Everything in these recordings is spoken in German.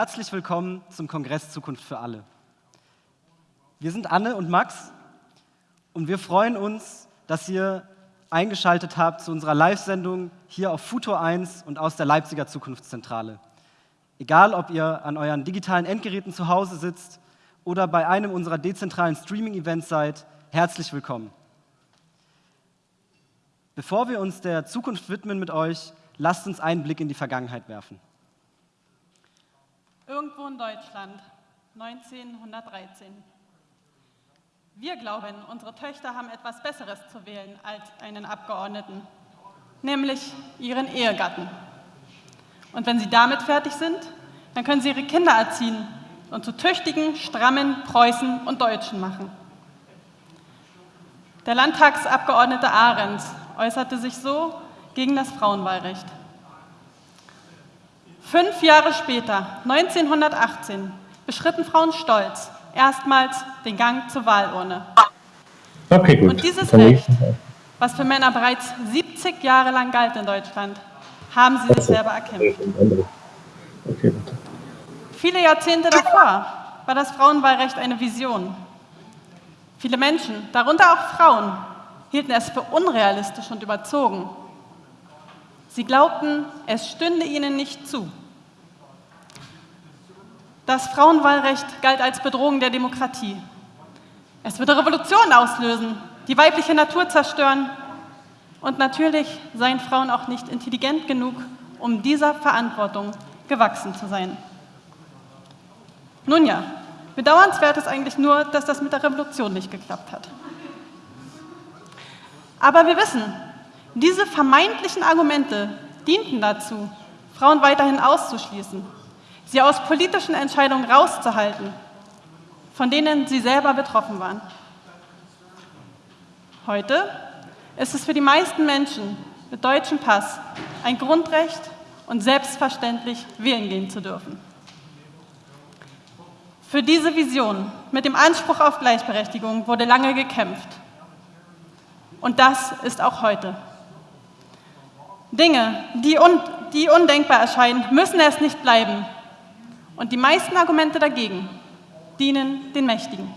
Herzlich willkommen zum Kongress Zukunft für alle. Wir sind Anne und Max und wir freuen uns, dass ihr eingeschaltet habt zu unserer Live-Sendung hier auf Futur 1 und aus der Leipziger Zukunftszentrale. Egal, ob ihr an euren digitalen Endgeräten zu Hause sitzt oder bei einem unserer dezentralen Streaming-Events seid, herzlich willkommen. Bevor wir uns der Zukunft widmen mit euch, lasst uns einen Blick in die Vergangenheit werfen. Irgendwo in Deutschland, 1913. Wir glauben, unsere Töchter haben etwas Besseres zu wählen als einen Abgeordneten, nämlich ihren Ehegatten. Und wenn sie damit fertig sind, dann können sie ihre Kinder erziehen und zu tüchtigen, strammen Preußen und Deutschen machen. Der Landtagsabgeordnete Ahrens äußerte sich so gegen das Frauenwahlrecht. Fünf Jahre später, 1918, beschritten Frauen stolz erstmals den Gang zur Wahlurne. Okay, gut. Und dieses Recht, was für Männer bereits 70 Jahre lang galt in Deutschland, haben sie sich selber erkämpft. Okay, Viele Jahrzehnte davor war das Frauenwahlrecht eine Vision. Viele Menschen, darunter auch Frauen, hielten es für unrealistisch und überzogen. Sie glaubten, es stünde ihnen nicht zu. Das Frauenwahlrecht galt als Bedrohung der Demokratie. Es würde Revolution auslösen, die weibliche Natur zerstören. Und natürlich seien Frauen auch nicht intelligent genug, um dieser Verantwortung gewachsen zu sein. Nun ja, bedauernswert ist eigentlich nur, dass das mit der Revolution nicht geklappt hat. Aber wir wissen, diese vermeintlichen Argumente dienten dazu, Frauen weiterhin auszuschließen, sie aus politischen Entscheidungen rauszuhalten, von denen sie selber betroffen waren. Heute ist es für die meisten Menschen mit deutschem Pass ein Grundrecht und selbstverständlich wählen gehen zu dürfen. Für diese Vision mit dem Anspruch auf Gleichberechtigung wurde lange gekämpft. Und das ist auch heute. Dinge, die, un die undenkbar erscheinen, müssen es nicht bleiben. Und die meisten Argumente dagegen dienen den Mächtigen.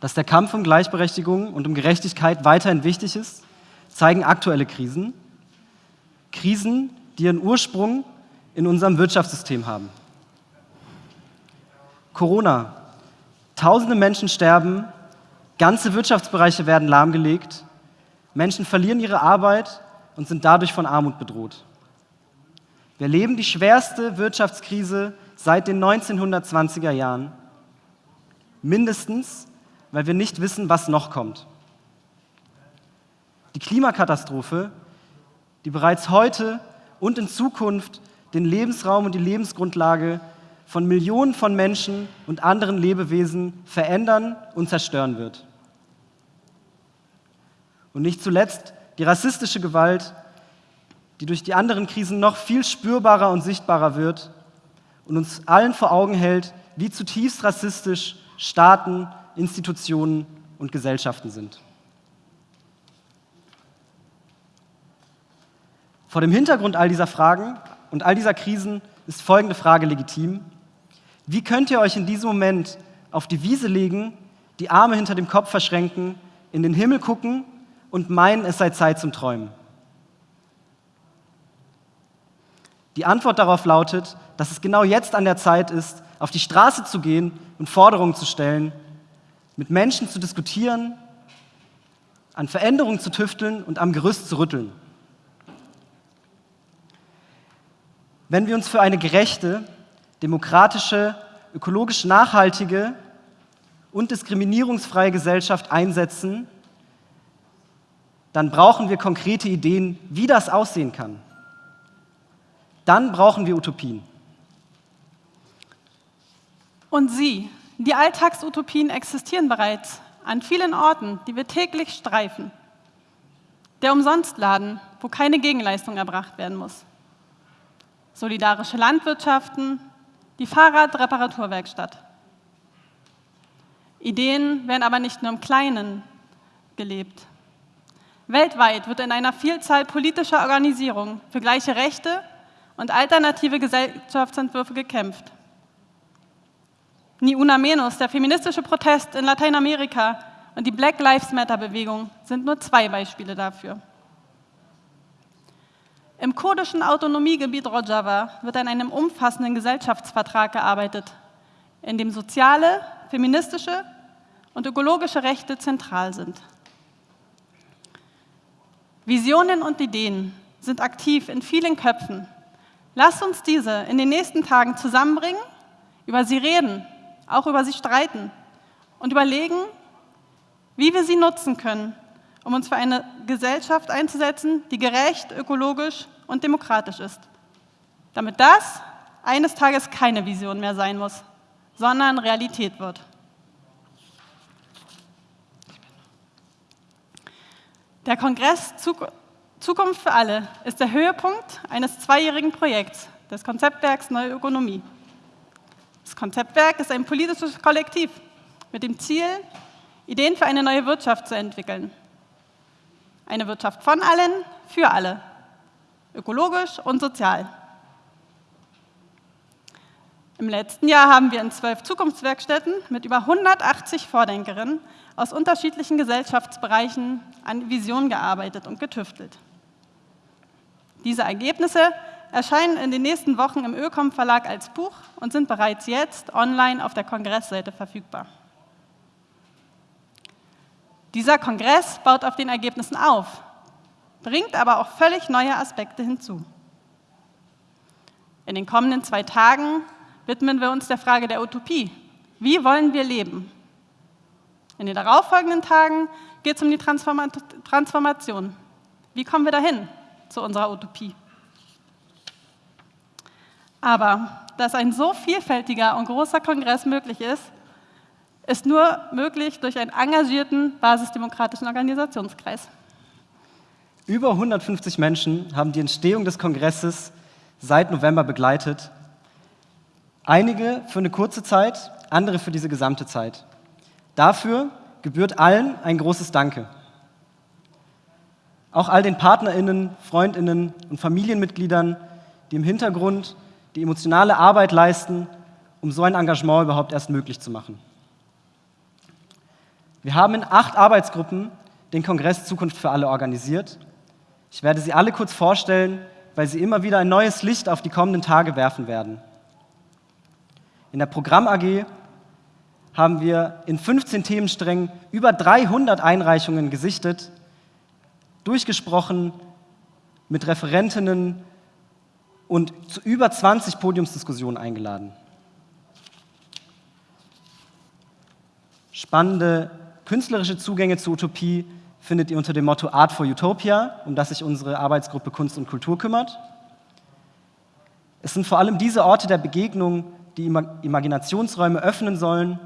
Dass der Kampf um Gleichberechtigung und um Gerechtigkeit weiterhin wichtig ist, zeigen aktuelle Krisen. Krisen, die ihren Ursprung in unserem Wirtschaftssystem haben. Corona. Tausende Menschen sterben, ganze Wirtschaftsbereiche werden lahmgelegt, Menschen verlieren ihre Arbeit und sind dadurch von Armut bedroht. Wir erleben die schwerste Wirtschaftskrise seit den 1920er Jahren, mindestens, weil wir nicht wissen, was noch kommt. Die Klimakatastrophe, die bereits heute und in Zukunft den Lebensraum und die Lebensgrundlage von Millionen von Menschen und anderen Lebewesen verändern und zerstören wird. Und nicht zuletzt die rassistische Gewalt, die durch die anderen Krisen noch viel spürbarer und sichtbarer wird und uns allen vor Augen hält, wie zutiefst rassistisch Staaten, Institutionen und Gesellschaften sind. Vor dem Hintergrund all dieser Fragen und all dieser Krisen ist folgende Frage legitim. Wie könnt ihr euch in diesem Moment auf die Wiese legen, die Arme hinter dem Kopf verschränken, in den Himmel gucken und meinen, es sei Zeit zum Träumen? Die Antwort darauf lautet, dass es genau jetzt an der Zeit ist, auf die Straße zu gehen und Forderungen zu stellen, mit Menschen zu diskutieren, an Veränderungen zu tüfteln und am Gerüst zu rütteln. Wenn wir uns für eine gerechte, demokratische, ökologisch nachhaltige und diskriminierungsfreie Gesellschaft einsetzen, dann brauchen wir konkrete Ideen, wie das aussehen kann. Dann brauchen wir Utopien. Und Sie, die Alltagsutopien existieren bereits an vielen Orten, die wir täglich streifen. Der Umsonstladen, wo keine Gegenleistung erbracht werden muss. Solidarische Landwirtschaften, die Fahrradreparaturwerkstatt. Ideen werden aber nicht nur im Kleinen gelebt. Weltweit wird in einer Vielzahl politischer Organisierungen für gleiche Rechte und alternative Gesellschaftsentwürfe gekämpft. Ni una menos, der feministische Protest in Lateinamerika und die Black Lives Matter-Bewegung sind nur zwei Beispiele dafür. Im kurdischen Autonomiegebiet Rojava wird an einem umfassenden Gesellschaftsvertrag gearbeitet, in dem soziale, feministische und ökologische Rechte zentral sind. Visionen und Ideen sind aktiv in vielen Köpfen. Lasst uns diese in den nächsten Tagen zusammenbringen, über sie reden, auch über sie streiten und überlegen, wie wir sie nutzen können, um uns für eine Gesellschaft einzusetzen, die gerecht, ökologisch und demokratisch ist. Damit das eines Tages keine Vision mehr sein muss, sondern Realität wird. Der Kongress Zukunft für alle ist der Höhepunkt eines zweijährigen Projekts des Konzeptwerks Neue Ökonomie. Das Konzeptwerk ist ein politisches Kollektiv mit dem Ziel, Ideen für eine neue Wirtschaft zu entwickeln. Eine Wirtschaft von allen, für alle, ökologisch und sozial. Im letzten Jahr haben wir in zwölf Zukunftswerkstätten mit über 180 Vordenkerinnen aus unterschiedlichen Gesellschaftsbereichen an Visionen gearbeitet und getüftelt. Diese Ergebnisse erscheinen in den nächsten Wochen im Ökom Verlag als Buch und sind bereits jetzt online auf der Kongressseite verfügbar. Dieser Kongress baut auf den Ergebnissen auf, bringt aber auch völlig neue Aspekte hinzu. In den kommenden zwei Tagen widmen wir uns der Frage der Utopie. Wie wollen wir leben? In den darauffolgenden Tagen geht es um die Transformation. Wie kommen wir dahin zu unserer Utopie? Aber dass ein so vielfältiger und großer Kongress möglich ist, ist nur möglich durch einen engagierten basisdemokratischen Organisationskreis. Über 150 Menschen haben die Entstehung des Kongresses seit November begleitet. Einige für eine kurze Zeit, andere für diese gesamte Zeit. Dafür gebührt allen ein großes Danke. Auch all den PartnerInnen, FreundInnen und Familienmitgliedern, die im Hintergrund die emotionale Arbeit leisten, um so ein Engagement überhaupt erst möglich zu machen. Wir haben in acht Arbeitsgruppen den Kongress Zukunft für alle organisiert. Ich werde sie alle kurz vorstellen, weil sie immer wieder ein neues Licht auf die kommenden Tage werfen werden. In der Programm AG haben wir in 15 Themensträngen über 300 Einreichungen gesichtet, durchgesprochen mit Referentinnen und zu über 20 Podiumsdiskussionen eingeladen. Spannende künstlerische Zugänge zur Utopie findet ihr unter dem Motto Art for Utopia, um das sich unsere Arbeitsgruppe Kunst und Kultur kümmert. Es sind vor allem diese Orte der Begegnung, die Imaginationsräume öffnen sollen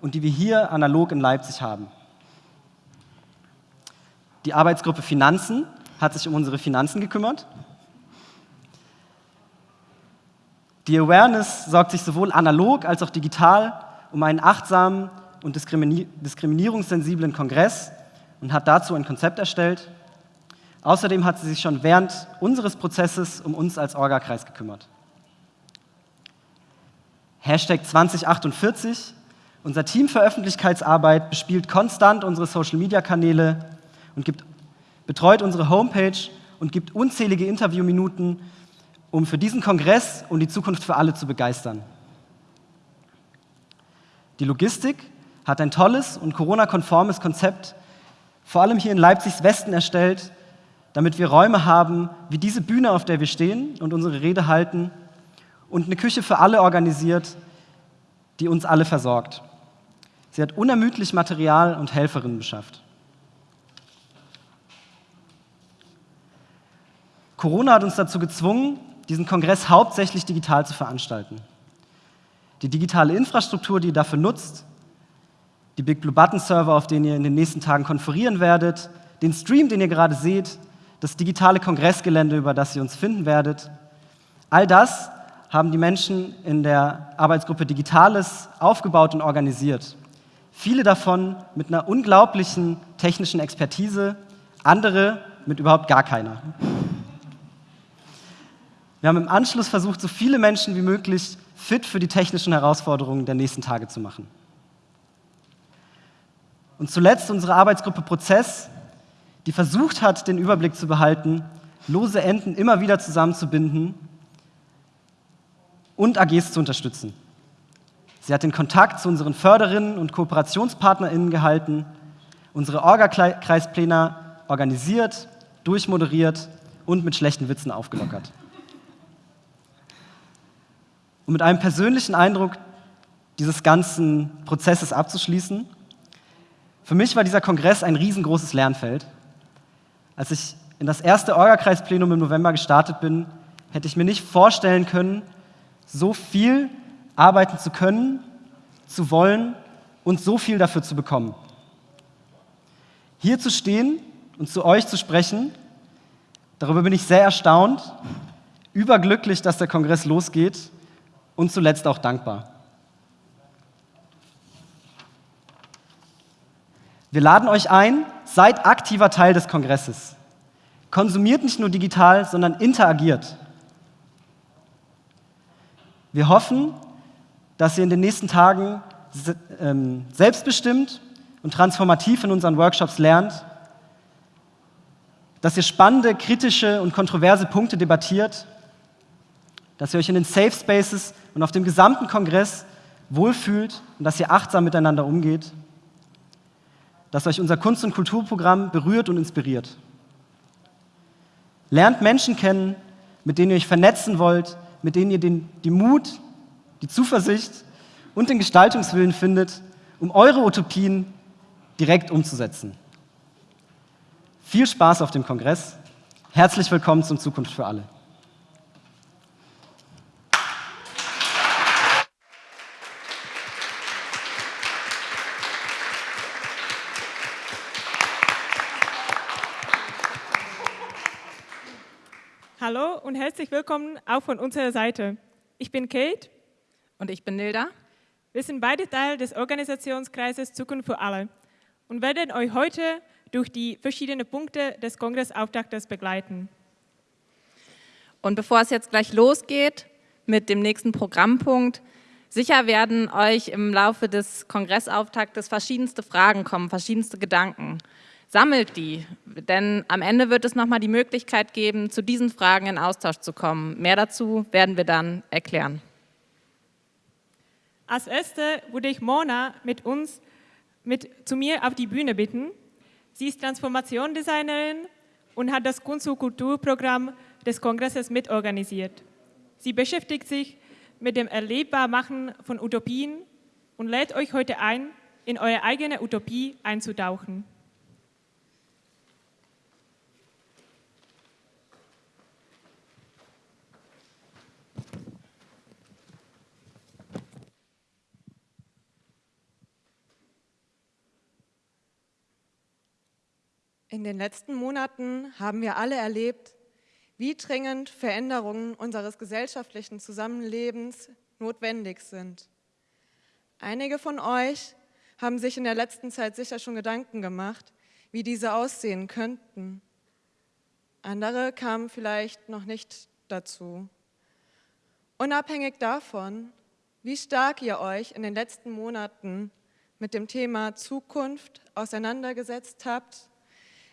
und die wir hier analog in Leipzig haben. Die Arbeitsgruppe Finanzen hat sich um unsere Finanzen gekümmert. Die Awareness sorgt sich sowohl analog als auch digital um einen achtsamen und diskriminierungssensiblen Kongress und hat dazu ein Konzept erstellt. Außerdem hat sie sich schon während unseres Prozesses um uns als Orga-Kreis gekümmert. Hashtag 2048. Unser Team für Öffentlichkeitsarbeit bespielt konstant unsere Social-Media-Kanäle und gibt, betreut unsere Homepage und gibt unzählige Interviewminuten, um für diesen Kongress und die Zukunft für alle zu begeistern. Die Logistik hat ein tolles und Corona-konformes Konzept, vor allem hier in Leipzigs Westen erstellt, damit wir Räume haben, wie diese Bühne, auf der wir stehen und unsere Rede halten, und eine Küche für alle organisiert, die uns alle versorgt. Sie hat unermüdlich Material und Helferinnen beschafft. Corona hat uns dazu gezwungen, diesen Kongress hauptsächlich digital zu veranstalten. Die digitale Infrastruktur, die ihr dafür nutzt, die Big Blue Button Server, auf denen ihr in den nächsten Tagen konferieren werdet, den Stream, den ihr gerade seht, das digitale Kongressgelände, über das ihr uns finden werdet, all das haben die Menschen in der Arbeitsgruppe Digitales aufgebaut und organisiert. Viele davon mit einer unglaublichen technischen Expertise, andere mit überhaupt gar keiner. Wir haben im Anschluss versucht, so viele Menschen wie möglich fit für die technischen Herausforderungen der nächsten Tage zu machen. Und zuletzt unsere Arbeitsgruppe Prozess, die versucht hat, den Überblick zu behalten, lose Enden immer wieder zusammenzubinden und AGs zu unterstützen. Sie hat den Kontakt zu unseren Förderinnen und KooperationspartnerInnen gehalten, unsere Orga-Kreispläne organisiert, durchmoderiert und mit schlechten Witzen aufgelockert. Um mit einem persönlichen Eindruck dieses ganzen Prozesses abzuschließen, für mich war dieser Kongress ein riesengroßes Lernfeld. Als ich in das erste Orga-Kreisplenum im November gestartet bin, hätte ich mir nicht vorstellen können, so viel arbeiten zu können, zu wollen und so viel dafür zu bekommen. Hier zu stehen und zu euch zu sprechen, darüber bin ich sehr erstaunt, überglücklich, dass der Kongress losgeht und zuletzt auch dankbar. Wir laden euch ein, seid aktiver Teil des Kongresses. Konsumiert nicht nur digital, sondern interagiert. Wir hoffen, dass ihr in den nächsten Tagen ähm, selbstbestimmt und transformativ in unseren Workshops lernt, dass ihr spannende, kritische und kontroverse Punkte debattiert, dass ihr euch in den Safe Spaces und auf dem gesamten Kongress wohlfühlt und dass ihr achtsam miteinander umgeht, dass euch unser Kunst- und Kulturprogramm berührt und inspiriert. Lernt Menschen kennen, mit denen ihr euch vernetzen wollt, mit denen ihr den, die Mut, die Zuversicht und den Gestaltungswillen findet, um eure Utopien direkt umzusetzen. Viel Spaß auf dem Kongress. Herzlich willkommen zum Zukunft für alle. Hallo und herzlich willkommen auch von unserer Seite. Ich bin Kate. Und ich bin Nilda. Wir sind beide Teil des Organisationskreises Zukunft für alle und werden euch heute durch die verschiedenen Punkte des Kongressauftaktes begleiten. Und bevor es jetzt gleich losgeht mit dem nächsten Programmpunkt, sicher werden euch im Laufe des Kongressauftaktes verschiedenste Fragen kommen, verschiedenste Gedanken. Sammelt die, denn am Ende wird es nochmal die Möglichkeit geben, zu diesen Fragen in Austausch zu kommen. Mehr dazu werden wir dann erklären. Als Erste würde ich Mona mit uns mit zu mir auf die Bühne bitten. Sie ist Transformationsdesignerin und hat das Kunst- und Kulturprogramm des Kongresses mitorganisiert. Sie beschäftigt sich mit dem Erlebbarmachen von Utopien und lädt euch heute ein, in eure eigene Utopie einzutauchen. In den letzten Monaten haben wir alle erlebt, wie dringend Veränderungen unseres gesellschaftlichen Zusammenlebens notwendig sind. Einige von euch haben sich in der letzten Zeit sicher schon Gedanken gemacht, wie diese aussehen könnten. Andere kamen vielleicht noch nicht dazu. Unabhängig davon, wie stark ihr euch in den letzten Monaten mit dem Thema Zukunft auseinandergesetzt habt,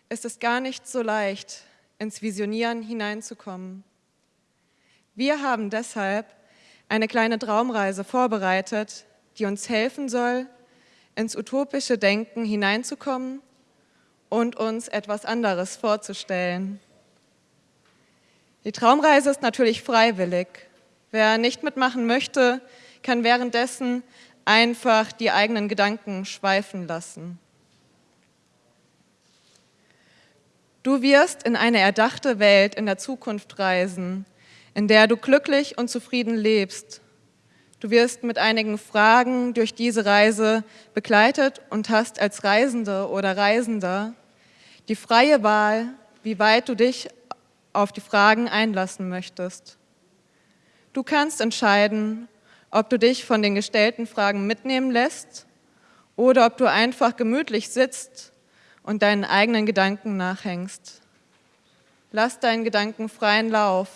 ist es gar nicht so leicht, ins Visionieren hineinzukommen. Wir haben deshalb eine kleine Traumreise vorbereitet, die uns helfen soll, ins utopische Denken hineinzukommen und uns etwas anderes vorzustellen. Die Traumreise ist natürlich freiwillig. Wer nicht mitmachen möchte, kann währenddessen einfach die eigenen Gedanken schweifen lassen. Du wirst in eine erdachte Welt in der Zukunft reisen, in der du glücklich und zufrieden lebst. Du wirst mit einigen Fragen durch diese Reise begleitet und hast als Reisende oder Reisender die freie Wahl, wie weit du dich auf die Fragen einlassen möchtest. Du kannst entscheiden, ob du dich von den gestellten Fragen mitnehmen lässt oder ob du einfach gemütlich sitzt und deinen eigenen Gedanken nachhängst. Lass deinen Gedanken freien Lauf.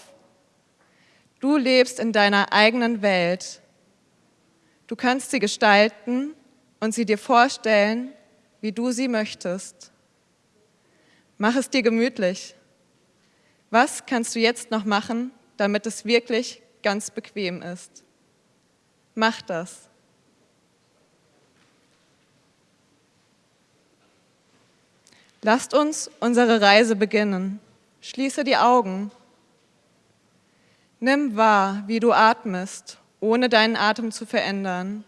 Du lebst in deiner eigenen Welt. Du kannst sie gestalten und sie dir vorstellen, wie du sie möchtest. Mach es dir gemütlich. Was kannst du jetzt noch machen, damit es wirklich ganz bequem ist? Mach das. Lasst uns unsere Reise beginnen. Schließe die Augen. Nimm wahr, wie du atmest, ohne deinen Atem zu verändern.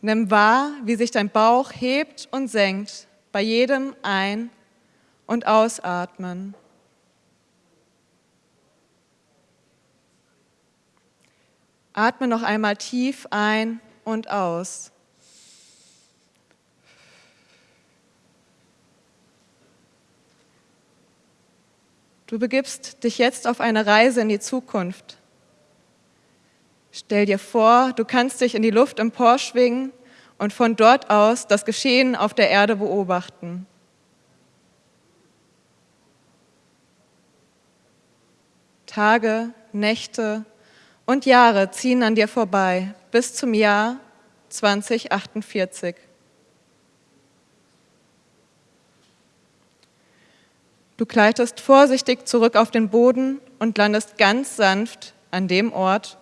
Nimm wahr, wie sich dein Bauch hebt und senkt bei jedem Ein- und Ausatmen. Atme noch einmal tief ein und aus. Du begibst dich jetzt auf eine Reise in die Zukunft. Stell dir vor, du kannst dich in die Luft emporschwingen und von dort aus das Geschehen auf der Erde beobachten. Tage, Nächte und Jahre ziehen an dir vorbei bis zum Jahr 2048. Du gleitest vorsichtig zurück auf den Boden und landest ganz sanft an dem Ort,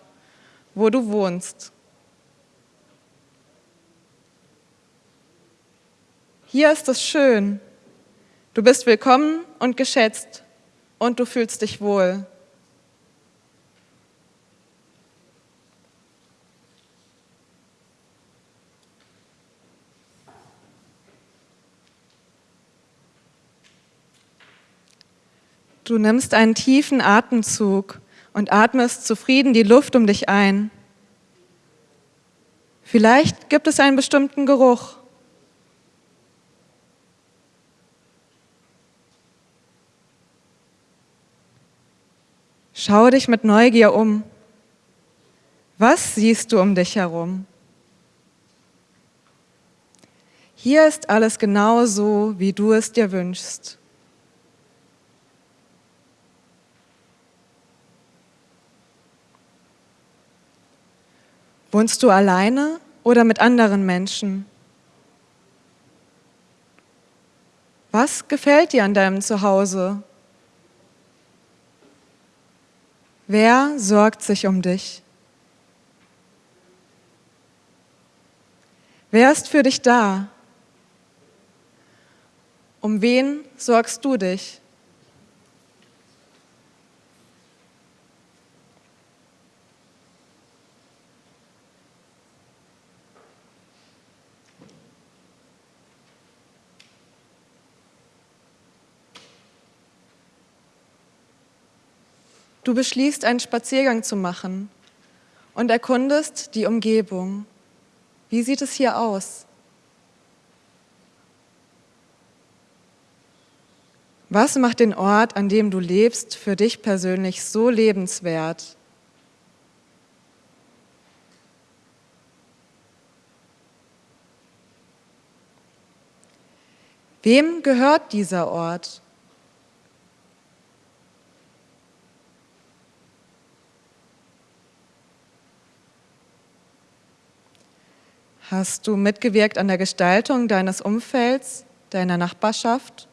wo du wohnst. Hier ist es schön. Du bist willkommen und geschätzt und du fühlst dich wohl. Du nimmst einen tiefen Atemzug und atmest zufrieden die Luft um dich ein. Vielleicht gibt es einen bestimmten Geruch. Schau dich mit Neugier um. Was siehst du um dich herum? Hier ist alles genau so, wie du es dir wünschst. Wohnst du alleine oder mit anderen Menschen? Was gefällt dir an deinem Zuhause? Wer sorgt sich um dich? Wer ist für dich da? Um wen sorgst du dich? Du beschließt, einen Spaziergang zu machen und erkundest die Umgebung. Wie sieht es hier aus? Was macht den Ort, an dem du lebst, für dich persönlich so lebenswert? Wem gehört dieser Ort? Hast du mitgewirkt an der Gestaltung deines Umfelds, deiner Nachbarschaft?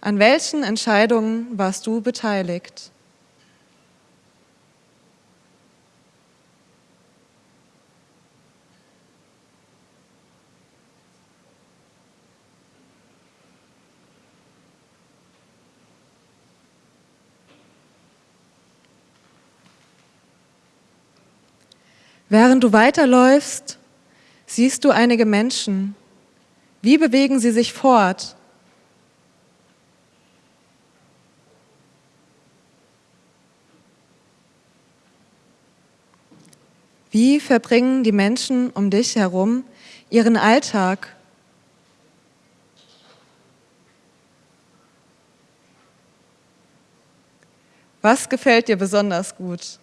An welchen Entscheidungen warst du beteiligt? Während du weiterläufst, Siehst du einige Menschen? Wie bewegen sie sich fort? Wie verbringen die Menschen um dich herum ihren Alltag? Was gefällt dir besonders gut?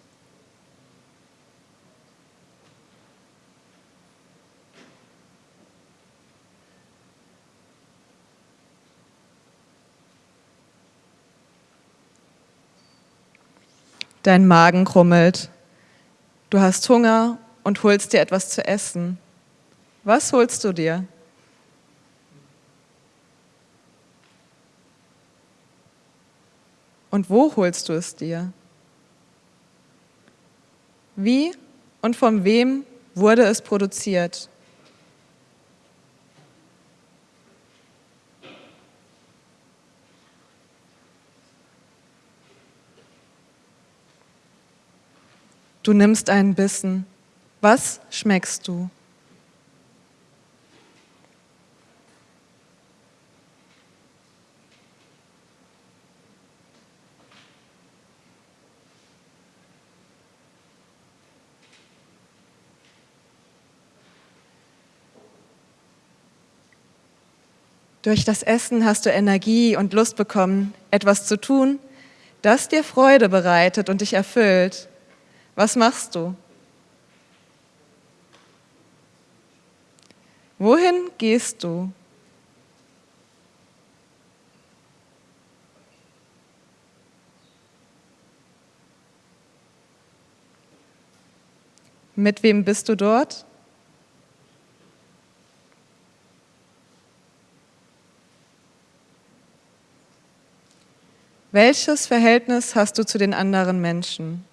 Dein Magen krummelt. Du hast Hunger und holst dir etwas zu essen. Was holst du dir? Und wo holst du es dir? Wie und von wem wurde es produziert? Du nimmst einen Bissen. Was schmeckst du? Durch das Essen hast du Energie und Lust bekommen, etwas zu tun, das dir Freude bereitet und dich erfüllt. Was machst du? Wohin gehst du? Mit wem bist du dort? Welches Verhältnis hast du zu den anderen Menschen?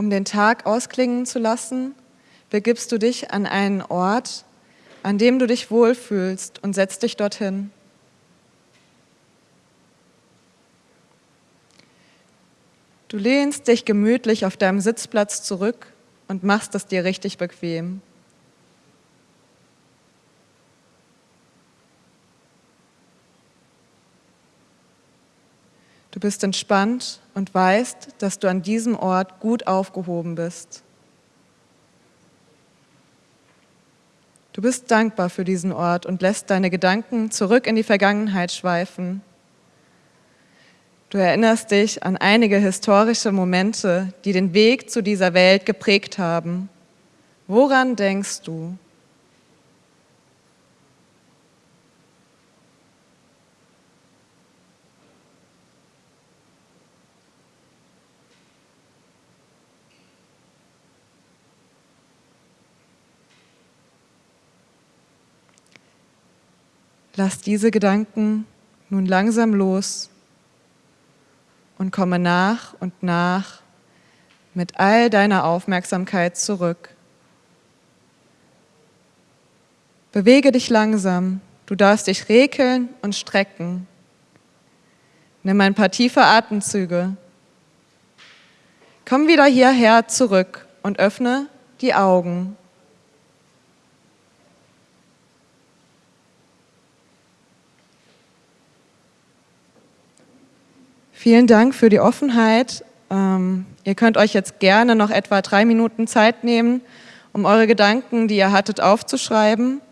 Um den Tag ausklingen zu lassen, begibst du dich an einen Ort, an dem du dich wohlfühlst und setzt dich dorthin. Du lehnst dich gemütlich auf deinem Sitzplatz zurück und machst es dir richtig bequem. Du bist entspannt und weißt, dass du an diesem Ort gut aufgehoben bist. Du bist dankbar für diesen Ort und lässt deine Gedanken zurück in die Vergangenheit schweifen. Du erinnerst dich an einige historische Momente, die den Weg zu dieser Welt geprägt haben. Woran denkst du? Lass diese Gedanken nun langsam los und komme nach und nach mit all deiner Aufmerksamkeit zurück. Bewege dich langsam, du darfst dich rekeln und strecken. Nimm ein paar tiefe Atemzüge. Komm wieder hierher zurück und öffne die Augen. Vielen Dank für die Offenheit. Ähm, ihr könnt euch jetzt gerne noch etwa drei Minuten Zeit nehmen, um eure Gedanken, die ihr hattet, aufzuschreiben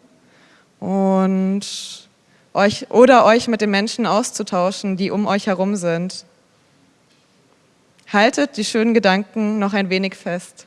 und euch oder euch mit den Menschen auszutauschen, die um euch herum sind. Haltet die schönen Gedanken noch ein wenig fest.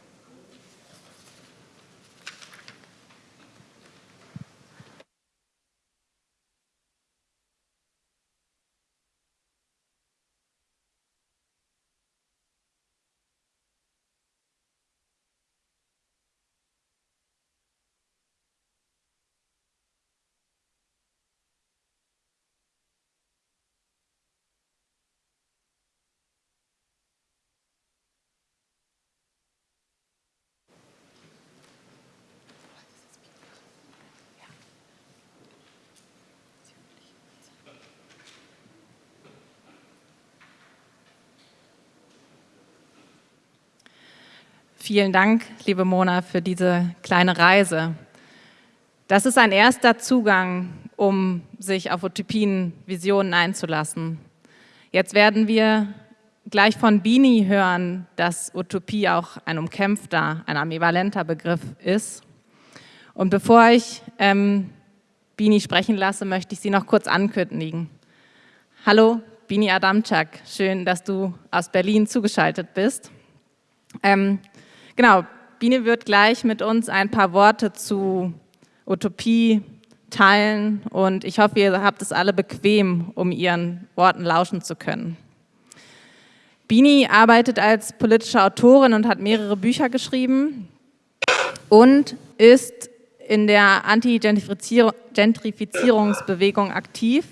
Vielen Dank, liebe Mona, für diese kleine Reise. Das ist ein erster Zugang, um sich auf Utopien, Visionen einzulassen. Jetzt werden wir gleich von Bini hören, dass Utopie auch ein umkämpfter, ein ambivalenter Begriff ist. Und bevor ich ähm, Bini sprechen lasse, möchte ich sie noch kurz ankündigen. Hallo Bini Adamczak. Schön, dass du aus Berlin zugeschaltet bist. Ähm, genau, Bini wird gleich mit uns ein paar Worte zu Utopie teilen und ich hoffe, ihr habt es alle bequem, um ihren Worten lauschen zu können. Bini arbeitet als politische Autorin und hat mehrere Bücher geschrieben und ist in der Anti-Gentrifizierungsbewegung aktiv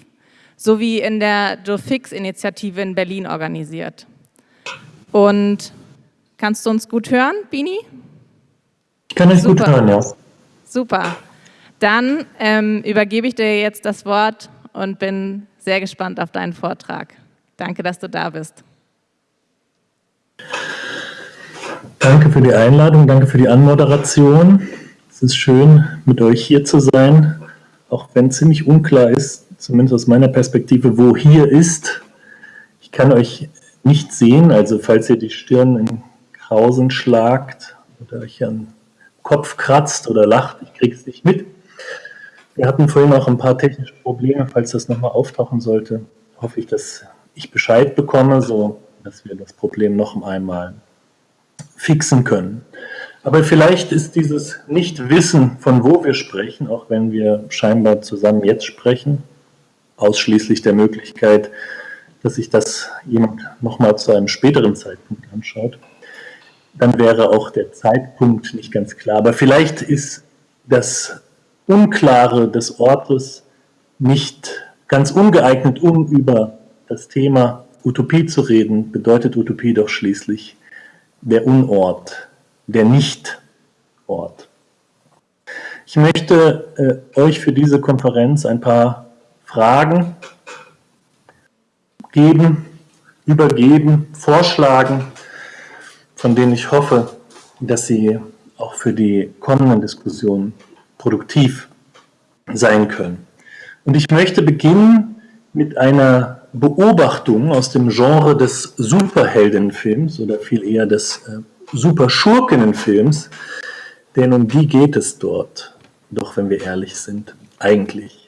sowie in der Joe-Fix-Initiative in Berlin organisiert. Und kannst du uns gut hören, Bini? Kann ich Super. gut hören, ja. Super. Dann ähm, übergebe ich dir jetzt das Wort und bin sehr gespannt auf deinen Vortrag. Danke, dass du da bist. Danke für die Einladung, danke für die Anmoderation. Es ist schön, mit euch hier zu sein, auch wenn ziemlich unklar ist, zumindest aus meiner Perspektive, wo hier ist. Ich kann euch nicht sehen, also falls ihr die Stirn in Krausen schlagt oder euch an Kopf kratzt oder lacht, ich kriege es nicht mit. Wir hatten vorhin auch ein paar technische Probleme, falls das nochmal auftauchen sollte. Hoffe ich, dass ich Bescheid bekomme, so dass wir das Problem noch einmal fixen können. Aber vielleicht ist dieses Nichtwissen, von wo wir sprechen, auch wenn wir scheinbar zusammen jetzt sprechen, ausschließlich der Möglichkeit, dass sich das jemand nochmal zu einem späteren Zeitpunkt anschaut. Dann wäre auch der Zeitpunkt nicht ganz klar. Aber vielleicht ist das Unklare des Ortes nicht ganz ungeeignet, um über das Thema Utopie zu reden, bedeutet Utopie doch schließlich der Unort, der Nicht-Ort. Ich möchte äh, euch für diese Konferenz ein paar Fragen geben, übergeben, vorschlagen, von denen ich hoffe, dass sie auch für die kommenden Diskussionen produktiv sein können. Und ich möchte beginnen mit einer Beobachtung aus dem Genre des Superheldenfilms oder viel eher des äh, Superschurkenenfilms, denn um die geht es dort, doch wenn wir ehrlich sind, eigentlich.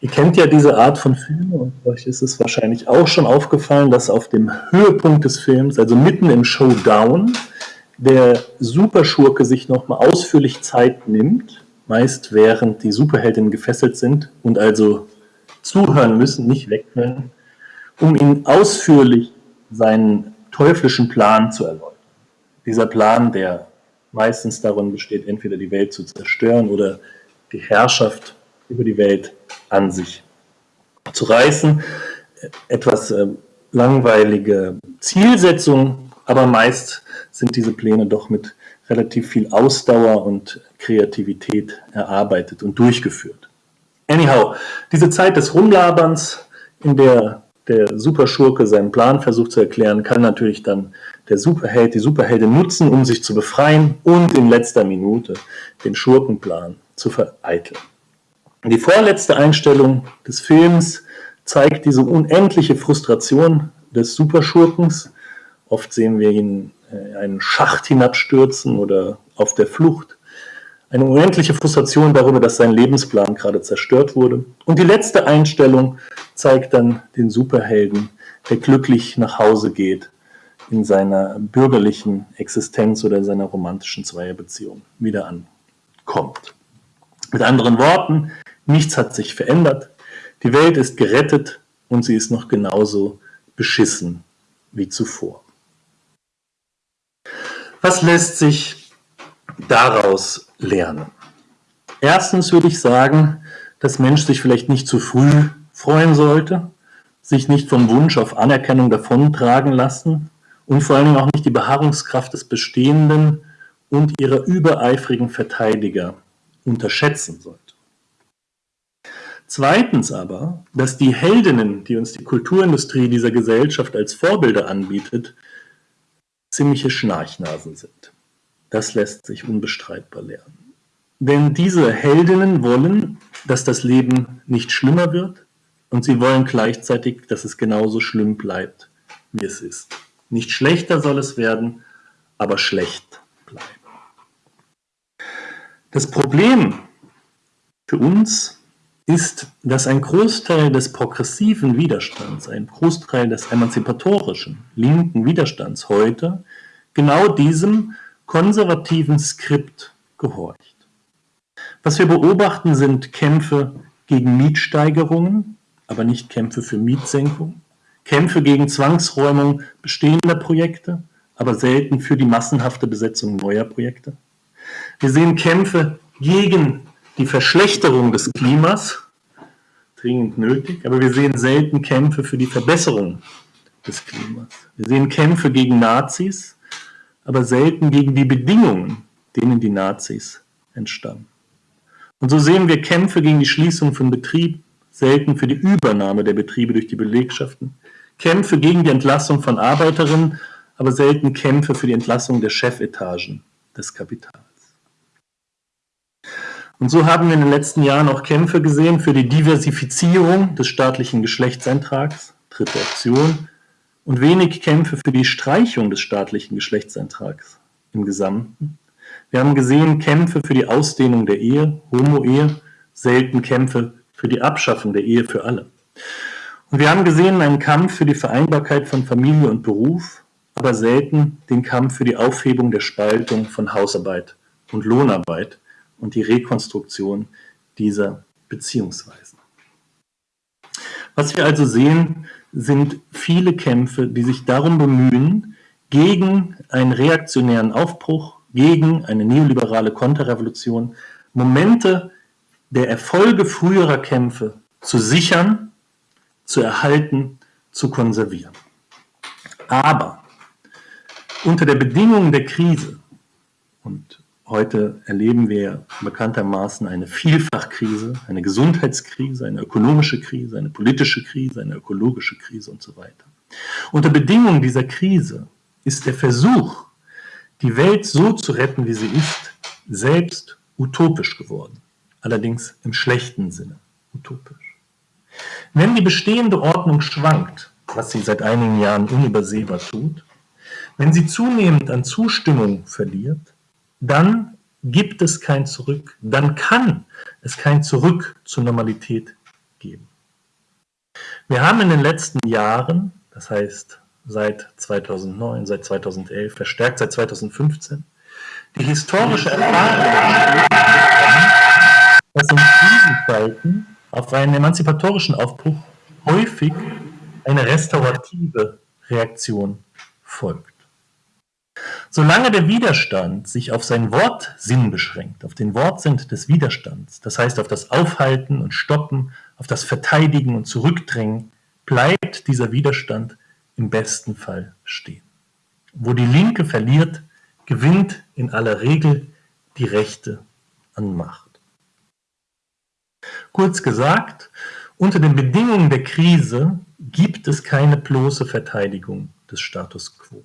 Ihr kennt ja diese Art von Filmen und euch ist es wahrscheinlich auch schon aufgefallen, dass auf dem Höhepunkt des Films, also mitten im Showdown, der Superschurke sich nochmal ausführlich Zeit nimmt, meist während die Superheldinnen gefesselt sind und also zuhören müssen, nicht weg können, um ihnen ausführlich seinen teuflischen Plan zu erläutern. Dieser Plan, der meistens darin besteht, entweder die Welt zu zerstören oder die Herrschaft über die Welt an sich zu reißen. Etwas äh, langweilige Zielsetzung, aber meist sind diese Pläne doch mit relativ viel Ausdauer und Kreativität erarbeitet und durchgeführt. Anyhow, diese Zeit des Rumlaberns, in der der Superschurke seinen Plan versucht zu erklären, kann natürlich dann der Superheld, die Superheldin nutzen, um sich zu befreien und in letzter Minute den Schurkenplan zu vereiteln. Die vorletzte Einstellung des Films zeigt diese unendliche Frustration des Superschurkens. Oft sehen wir ihn äh, einen Schacht hinabstürzen oder auf der Flucht. Eine unendliche Frustration darüber, dass sein Lebensplan gerade zerstört wurde. Und die letzte Einstellung zeigt dann den Superhelden, der glücklich nach Hause geht in seiner bürgerlichen Existenz oder in seiner romantischen Zweierbeziehung wieder ankommt. Mit anderen Worten, nichts hat sich verändert, die Welt ist gerettet und sie ist noch genauso beschissen wie zuvor. Was lässt sich daraus lernen? Erstens würde ich sagen, dass Mensch sich vielleicht nicht zu früh freuen sollte, sich nicht vom Wunsch auf Anerkennung davontragen lassen und vor Dingen auch nicht die Beharrungskraft des Bestehenden und ihrer übereifrigen Verteidiger unterschätzen sollte. Zweitens aber, dass die Heldinnen, die uns die Kulturindustrie dieser Gesellschaft als Vorbilder anbietet, ziemliche Schnarchnasen sind. Das lässt sich unbestreitbar lernen. Denn diese Heldinnen wollen, dass das Leben nicht schlimmer wird und sie wollen gleichzeitig, dass es genauso schlimm bleibt, wie es ist. Nicht schlechter soll es werden, aber schlecht bleiben. Das Problem für uns ist, dass ein Großteil des progressiven Widerstands, ein Großteil des emanzipatorischen linken Widerstands heute genau diesem konservativen Skript gehorcht. Was wir beobachten, sind Kämpfe gegen Mietsteigerungen, aber nicht Kämpfe für Mietsenkung, Kämpfe gegen Zwangsräumung bestehender Projekte, aber selten für die massenhafte Besetzung neuer Projekte. Wir sehen Kämpfe gegen die Verschlechterung des Klimas, dringend nötig, aber wir sehen selten Kämpfe für die Verbesserung des Klimas. Wir sehen Kämpfe gegen Nazis, aber selten gegen die Bedingungen, denen die Nazis entstammen. Und so sehen wir Kämpfe gegen die Schließung von Betrieben, selten für die Übernahme der Betriebe durch die Belegschaften, Kämpfe gegen die Entlassung von Arbeiterinnen, aber selten Kämpfe für die Entlassung der Chefetagen des Kapitals. Und so haben wir in den letzten Jahren auch Kämpfe gesehen für die Diversifizierung des staatlichen Geschlechtseintrags, dritte Option, und wenig Kämpfe für die Streichung des staatlichen Geschlechtseintrags im Gesamten. Wir haben gesehen Kämpfe für die Ausdehnung der Ehe, Homo-Ehe, selten Kämpfe für die Abschaffung der Ehe für alle. Und wir haben gesehen einen Kampf für die Vereinbarkeit von Familie und Beruf, aber selten den Kampf für die Aufhebung der Spaltung von Hausarbeit und Lohnarbeit und die Rekonstruktion dieser Beziehungsweisen. Was wir also sehen, sind viele Kämpfe, die sich darum bemühen, gegen einen reaktionären Aufbruch, gegen eine neoliberale Konterrevolution, Momente der Erfolge früherer Kämpfe zu sichern, zu erhalten, zu konservieren. Aber unter der Bedingung der Krise, und heute erleben wir bekanntermaßen eine Vielfachkrise, eine Gesundheitskrise, eine ökonomische Krise, eine politische Krise, eine ökologische Krise und so weiter. Unter Bedingungen dieser Krise ist der Versuch, die Welt so zu retten, wie sie ist, selbst utopisch geworden. Allerdings im schlechten Sinne utopisch. Wenn die bestehende Ordnung schwankt, was sie seit einigen Jahren unübersehbar tut, wenn sie zunehmend an Zustimmung verliert, dann gibt es kein Zurück, dann kann es kein Zurück zur Normalität geben. Wir haben in den letzten Jahren, das heißt seit 2009, seit 2011, verstärkt seit 2015, die historische Erfahrung, dass in Krisenzeiten auf einen emanzipatorischen Aufbruch häufig eine restaurative Reaktion folgt. Solange der Widerstand sich auf seinen Wortsinn beschränkt, auf den Wortsinn des Widerstands, das heißt auf das Aufhalten und Stoppen, auf das Verteidigen und Zurückdrängen, bleibt dieser Widerstand im besten Fall stehen. Wo die Linke verliert, gewinnt in aller Regel die Rechte an Macht. Kurz gesagt, unter den Bedingungen der Krise gibt es keine bloße Verteidigung des Status quo.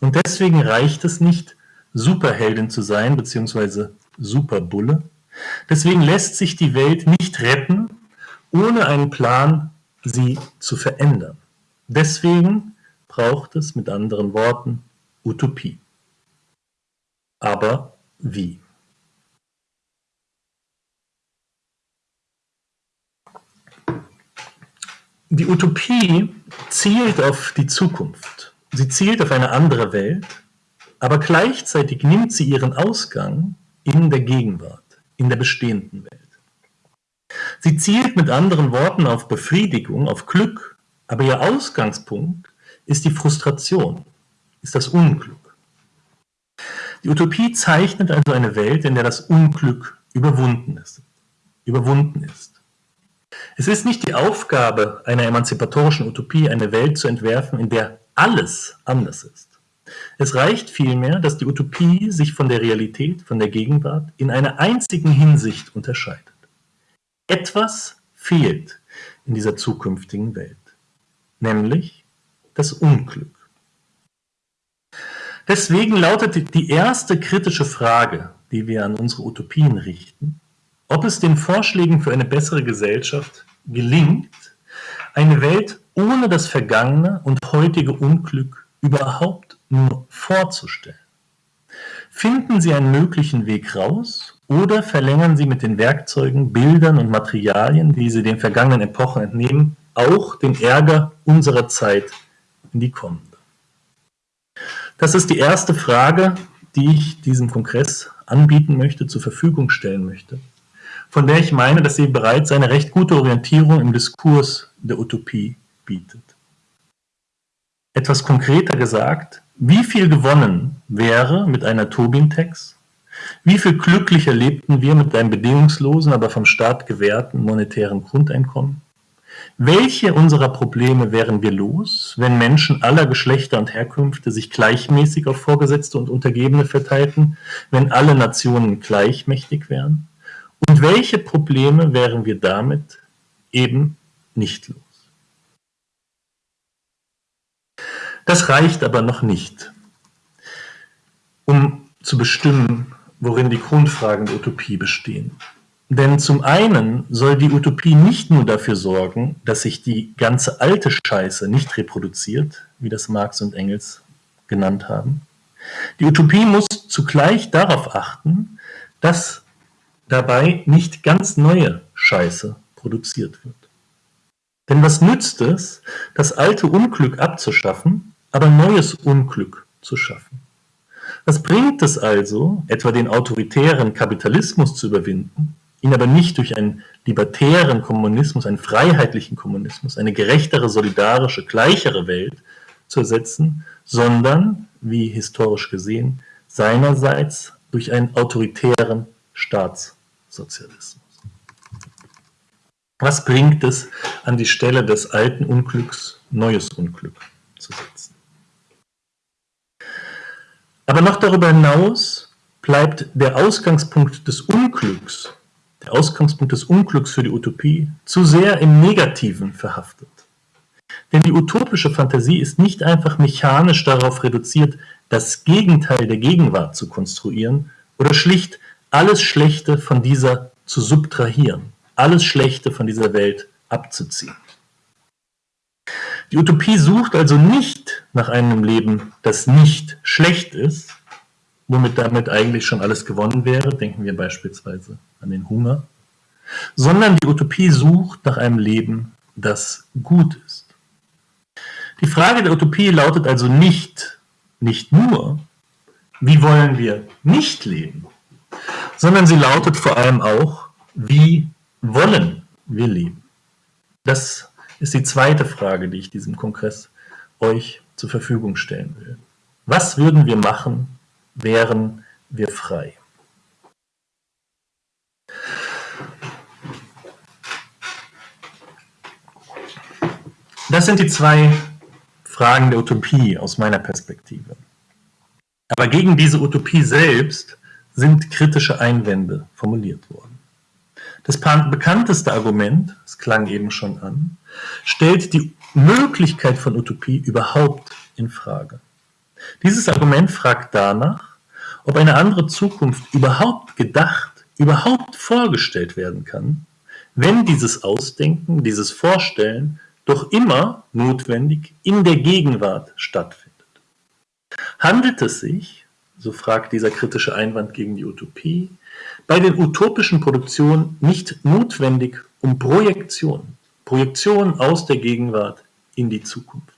Und deswegen reicht es nicht, Superheldin zu sein, beziehungsweise Superbulle. Deswegen lässt sich die Welt nicht retten, ohne einen Plan, sie zu verändern. Deswegen braucht es mit anderen Worten Utopie. Aber wie? Die Utopie zielt auf die Zukunft. Sie zielt auf eine andere Welt, aber gleichzeitig nimmt sie ihren Ausgang in der Gegenwart, in der bestehenden Welt. Sie zielt mit anderen Worten auf Befriedigung, auf Glück, aber ihr Ausgangspunkt ist die Frustration, ist das Unglück. Die Utopie zeichnet also eine Welt, in der das Unglück überwunden ist. Überwunden ist. Es ist nicht die Aufgabe einer emanzipatorischen Utopie, eine Welt zu entwerfen, in der alles anders ist. Es reicht vielmehr, dass die Utopie sich von der Realität, von der Gegenwart in einer einzigen Hinsicht unterscheidet. Etwas fehlt in dieser zukünftigen Welt, nämlich das Unglück. Deswegen lautet die erste kritische Frage, die wir an unsere Utopien richten, ob es den Vorschlägen für eine bessere Gesellschaft gelingt, eine Welt ohne das vergangene und heutige Unglück überhaupt nur vorzustellen. Finden Sie einen möglichen Weg raus oder verlängern Sie mit den Werkzeugen, Bildern und Materialien, die Sie den vergangenen Epochen entnehmen, auch den Ärger unserer Zeit in die kommende? Das ist die erste Frage, die ich diesem Kongress anbieten möchte, zur Verfügung stellen möchte, von der ich meine, dass sie bereits eine recht gute Orientierung im Diskurs der Utopie bietet. Etwas konkreter gesagt, wie viel gewonnen wäre mit einer Tobin-Tax? Wie viel glücklicher lebten wir mit einem bedingungslosen, aber vom Staat gewährten monetären Grundeinkommen? Welche unserer Probleme wären wir los, wenn Menschen aller Geschlechter und Herkünfte sich gleichmäßig auf Vorgesetzte und Untergebene verteilten, wenn alle Nationen gleichmächtig wären? Und welche Probleme wären wir damit eben nicht los? Das reicht aber noch nicht, um zu bestimmen, worin die Grundfragen der Utopie bestehen. Denn zum einen soll die Utopie nicht nur dafür sorgen, dass sich die ganze alte Scheiße nicht reproduziert, wie das Marx und Engels genannt haben. Die Utopie muss zugleich darauf achten, dass dabei nicht ganz neue Scheiße produziert wird. Denn was nützt es, das alte Unglück abzuschaffen, aber neues Unglück zu schaffen? Was bringt es also, etwa den autoritären Kapitalismus zu überwinden, ihn aber nicht durch einen libertären Kommunismus, einen freiheitlichen Kommunismus, eine gerechtere, solidarische, gleichere Welt zu ersetzen, sondern, wie historisch gesehen, seinerseits durch einen autoritären Staatssozialismus. Was bringt es, an die Stelle des alten Unglücks neues Unglück zu setzen? Aber noch darüber hinaus bleibt der Ausgangspunkt des Unglücks der Ausgangspunkt des Unglücks für die Utopie, zu sehr im Negativen verhaftet. Denn die utopische Fantasie ist nicht einfach mechanisch darauf reduziert, das Gegenteil der Gegenwart zu konstruieren oder schlicht alles Schlechte von dieser zu subtrahieren, alles Schlechte von dieser Welt abzuziehen. Die Utopie sucht also nicht nach einem Leben, das nicht schlecht ist, womit damit eigentlich schon alles gewonnen wäre, denken wir beispielsweise an den Hunger, sondern die Utopie sucht nach einem Leben, das gut ist. Die Frage der Utopie lautet also nicht, nicht nur, wie wollen wir nicht leben, sondern sie lautet vor allem auch, wie wollen wir leben. Das ist die zweite Frage, die ich diesem Kongress euch zur Verfügung stellen will. Was würden wir machen, wären wir frei. Das sind die zwei Fragen der Utopie aus meiner Perspektive. Aber gegen diese Utopie selbst sind kritische Einwände formuliert worden. Das bekannteste Argument, es klang eben schon an, stellt die Möglichkeit von Utopie überhaupt in Frage. Dieses Argument fragt danach, ob eine andere Zukunft überhaupt gedacht, überhaupt vorgestellt werden kann, wenn dieses Ausdenken, dieses Vorstellen doch immer notwendig in der Gegenwart stattfindet. Handelt es sich, so fragt dieser kritische Einwand gegen die Utopie, bei den utopischen Produktionen nicht notwendig um Projektion, Projektion aus der Gegenwart in die Zukunft.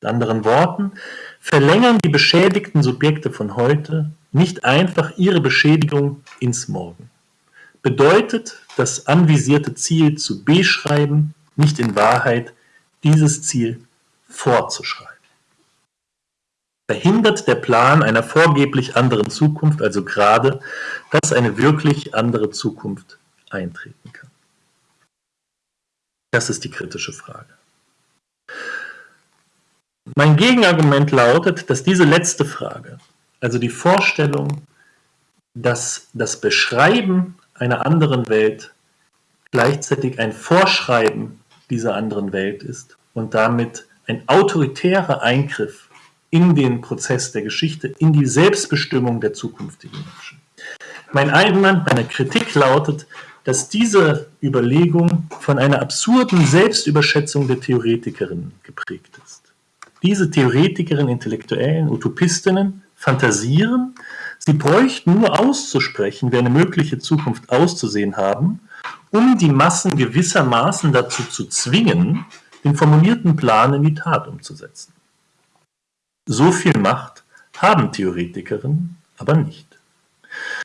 Mit anderen Worten, verlängern die beschädigten Subjekte von heute nicht einfach ihre Beschädigung ins Morgen. Bedeutet das anvisierte Ziel zu beschreiben, nicht in Wahrheit dieses Ziel vorzuschreiben. Verhindert der Plan einer vorgeblich anderen Zukunft also gerade, dass eine wirklich andere Zukunft eintreten kann? Das ist die kritische Frage. Mein Gegenargument lautet, dass diese letzte Frage, also die Vorstellung, dass das Beschreiben einer anderen Welt gleichzeitig ein Vorschreiben dieser anderen Welt ist und damit ein autoritärer Eingriff in den Prozess der Geschichte, in die Selbstbestimmung der zukünftigen Menschen. Mein Einwand, meine Kritik lautet, dass diese Überlegung von einer absurden Selbstüberschätzung der Theoretikerin geprägt ist. Diese Theoretikerinnen, Intellektuellen, Utopistinnen fantasieren, Sie bräuchten nur auszusprechen, wie eine mögliche Zukunft auszusehen haben, um die Massen gewissermaßen dazu zu zwingen, den formulierten Plan in die Tat umzusetzen. So viel Macht haben Theoretikerinnen aber nicht.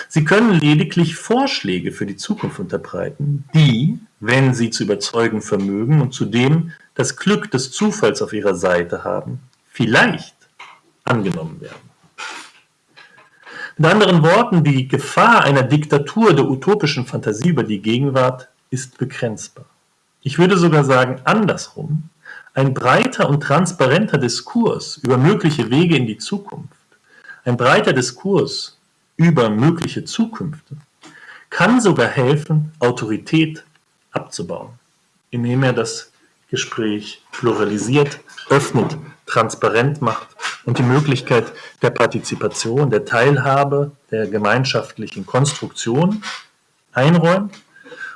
Sie können lediglich Vorschläge für die Zukunft unterbreiten, die, wenn sie zu überzeugen vermögen und zudem das Glück des Zufalls auf ihrer Seite haben, vielleicht angenommen werden. Mit anderen Worten, die Gefahr einer Diktatur der utopischen Fantasie über die Gegenwart ist begrenzbar. Ich würde sogar sagen, andersrum, ein breiter und transparenter Diskurs über mögliche Wege in die Zukunft, ein breiter Diskurs über mögliche Zukünfte, kann sogar helfen, Autorität abzubauen, indem er das Gespräch pluralisiert, öffnet, transparent macht und die Möglichkeit der Partizipation, der Teilhabe, der gemeinschaftlichen Konstruktion einräumt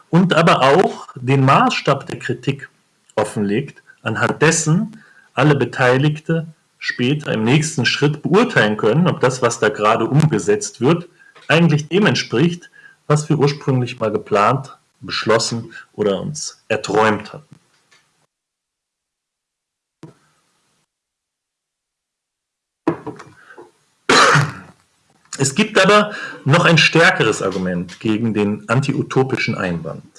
und aber auch den Maßstab der Kritik offenlegt, anhand dessen alle Beteiligte später im nächsten Schritt beurteilen können, ob das, was da gerade umgesetzt wird, eigentlich dem entspricht, was wir ursprünglich mal geplant, beschlossen oder uns erträumt hatten. Es gibt aber noch ein stärkeres Argument gegen den antiutopischen Einwand.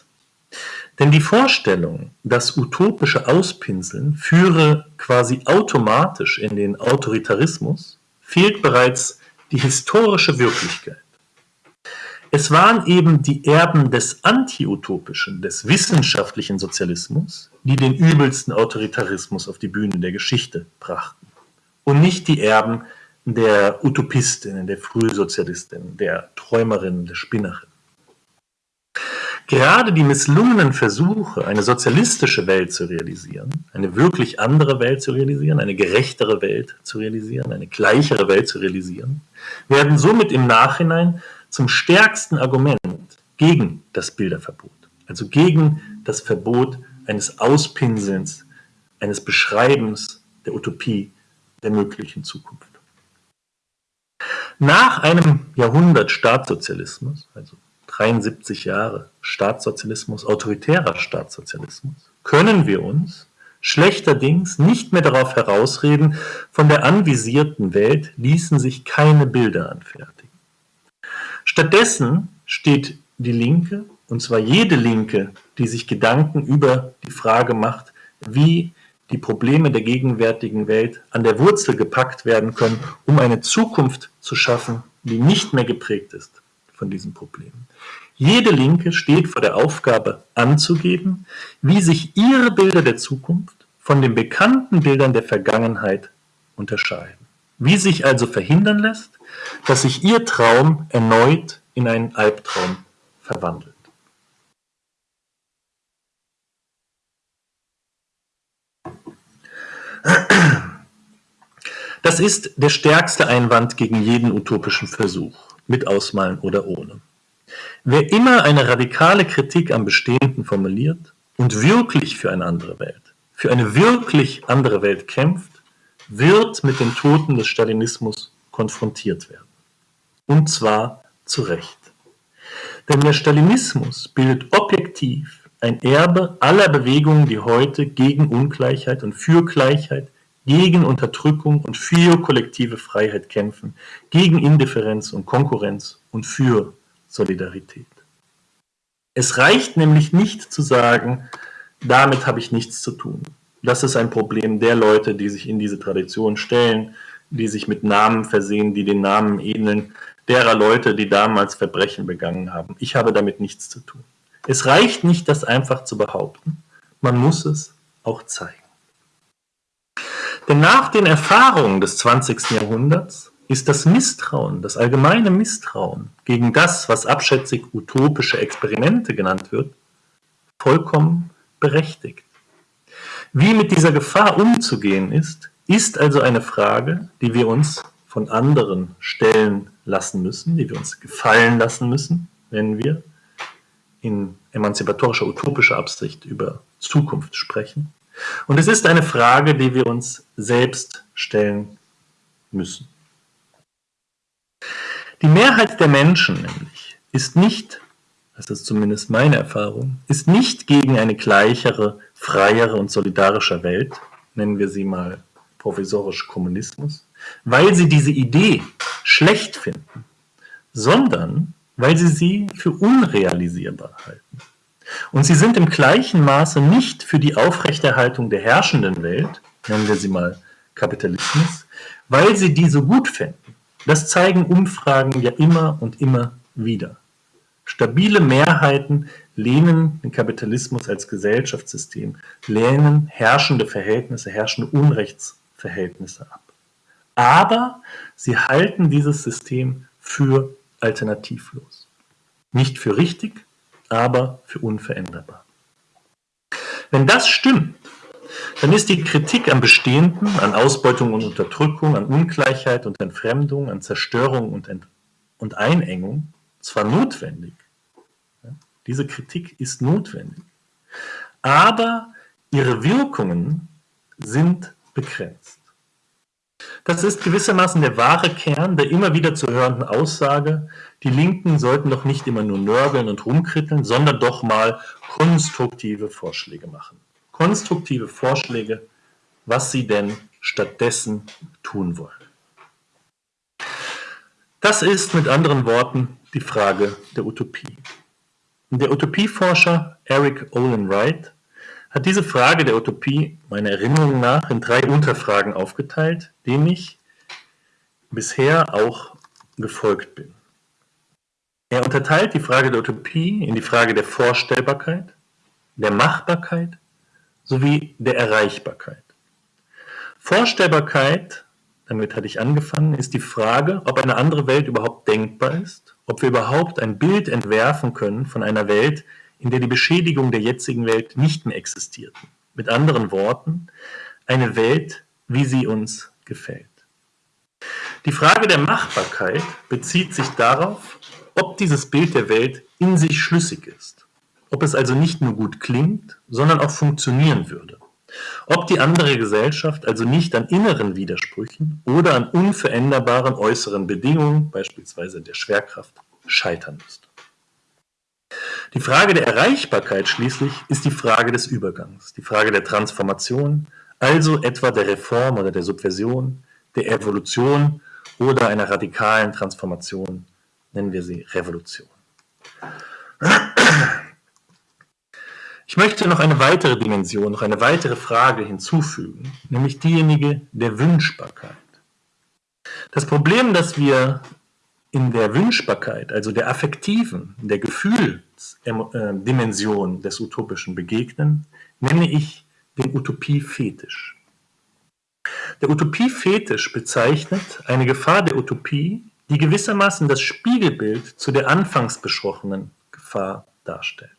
Denn die Vorstellung, dass utopische Auspinseln führe quasi automatisch in den Autoritarismus, fehlt bereits die historische Wirklichkeit. Es waren eben die Erben des antiutopischen, des wissenschaftlichen Sozialismus, die den übelsten Autoritarismus auf die Bühne der Geschichte brachten. Und nicht die Erben der Utopistinnen, der Frühsozialistinnen, der Träumerinnen, der Spinnerinnen. Gerade die misslungenen Versuche, eine sozialistische Welt zu realisieren, eine wirklich andere Welt zu realisieren, eine gerechtere Welt zu realisieren, eine gleichere Welt zu realisieren, werden somit im Nachhinein zum stärksten Argument gegen das Bilderverbot, also gegen das Verbot eines Auspinselns, eines Beschreibens der Utopie der möglichen Zukunft. Nach einem Jahrhundert Staatssozialismus, also 73 Jahre Staatssozialismus, autoritärer Staatssozialismus, können wir uns schlechterdings nicht mehr darauf herausreden, von der anvisierten Welt ließen sich keine Bilder anfertigen. Stattdessen steht die Linke, und zwar jede Linke, die sich Gedanken über die Frage macht, wie die Probleme der gegenwärtigen Welt an der Wurzel gepackt werden können, um eine Zukunft zu schaffen, die nicht mehr geprägt ist von diesen Problemen. Jede Linke steht vor der Aufgabe anzugeben, wie sich ihre Bilder der Zukunft von den bekannten Bildern der Vergangenheit unterscheiden. Wie sich also verhindern lässt, dass sich ihr Traum erneut in einen Albtraum verwandelt. Das ist der stärkste Einwand gegen jeden utopischen Versuch, mit Ausmalen oder ohne. Wer immer eine radikale Kritik am Bestehenden formuliert und wirklich für eine andere Welt, für eine wirklich andere Welt kämpft, wird mit den Toten des Stalinismus konfrontiert werden. Und zwar zu Recht. Denn der Stalinismus bildet objektiv ein Erbe aller Bewegungen, die heute gegen Ungleichheit und für Gleichheit, gegen Unterdrückung und für kollektive Freiheit kämpfen, gegen Indifferenz und Konkurrenz und für Solidarität. Es reicht nämlich nicht zu sagen, damit habe ich nichts zu tun. Das ist ein Problem der Leute, die sich in diese Tradition stellen, die sich mit Namen versehen, die den Namen ähneln, derer Leute, die damals Verbrechen begangen haben. Ich habe damit nichts zu tun. Es reicht nicht, das einfach zu behaupten, man muss es auch zeigen. Denn nach den Erfahrungen des 20. Jahrhunderts ist das Misstrauen, das allgemeine Misstrauen gegen das, was abschätzig utopische Experimente genannt wird, vollkommen berechtigt. Wie mit dieser Gefahr umzugehen ist, ist also eine Frage, die wir uns von anderen stellen lassen müssen, die wir uns gefallen lassen müssen, wenn wir in emanzipatorischer, utopischer Absicht über Zukunft sprechen. Und es ist eine Frage, die wir uns selbst stellen müssen. Die Mehrheit der Menschen nämlich ist nicht, das ist zumindest meine Erfahrung, ist nicht gegen eine gleichere, freiere und solidarische Welt, nennen wir sie mal provisorisch Kommunismus, weil sie diese Idee schlecht finden, sondern weil sie sie für unrealisierbar halten. Und sie sind im gleichen Maße nicht für die Aufrechterhaltung der herrschenden Welt, nennen wir sie mal Kapitalismus, weil sie die so gut fänden. Das zeigen Umfragen ja immer und immer wieder. Stabile Mehrheiten lehnen den Kapitalismus als Gesellschaftssystem, lehnen herrschende Verhältnisse, herrschende Unrechtsverhältnisse ab. Aber sie halten dieses System für alternativlos. Nicht für richtig, aber für unveränderbar. Wenn das stimmt, dann ist die Kritik am Bestehenden, an Ausbeutung und Unterdrückung, an Ungleichheit und Entfremdung, an Zerstörung und, Ent und Einengung zwar notwendig, ja, diese Kritik ist notwendig, aber ihre Wirkungen sind begrenzt. Das ist gewissermaßen der wahre Kern der immer wieder zu hörenden Aussage, die Linken sollten doch nicht immer nur nörgeln und rumkritteln, sondern doch mal konstruktive Vorschläge machen. Konstruktive Vorschläge, was sie denn stattdessen tun wollen. Das ist mit anderen Worten die Frage der Utopie. Der Utopieforscher Eric Olin Wright hat diese Frage der Utopie meiner Erinnerung nach in drei Unterfragen aufgeteilt, dem ich bisher auch gefolgt bin. Er unterteilt die Frage der Utopie in die Frage der Vorstellbarkeit, der Machbarkeit sowie der Erreichbarkeit. Vorstellbarkeit, damit hatte ich angefangen, ist die Frage, ob eine andere Welt überhaupt denkbar ist, ob wir überhaupt ein Bild entwerfen können von einer Welt, in der die Beschädigung der jetzigen Welt nicht mehr existiert. Mit anderen Worten, eine Welt, wie sie uns gefällt. Die Frage der Machbarkeit bezieht sich darauf, ob dieses Bild der Welt in sich schlüssig ist, ob es also nicht nur gut klingt, sondern auch funktionieren würde, ob die andere Gesellschaft also nicht an inneren Widersprüchen oder an unveränderbaren äußeren Bedingungen, beispielsweise der Schwerkraft, scheitern müsste. Die Frage der Erreichbarkeit schließlich ist die Frage des Übergangs, die Frage der Transformation, also etwa der Reform oder der Subversion, der Evolution oder einer radikalen Transformation, nennen wir sie Revolution. Ich möchte noch eine weitere Dimension, noch eine weitere Frage hinzufügen, nämlich diejenige der Wünschbarkeit. Das Problem, das wir in der Wünschbarkeit, also der affektiven, der Gefühlsdimension des Utopischen begegnen, nenne ich den Utopie-Fetisch. Der Utopie-Fetisch bezeichnet eine Gefahr der Utopie, die gewissermaßen das Spiegelbild zu der anfangs besprochenen Gefahr darstellt.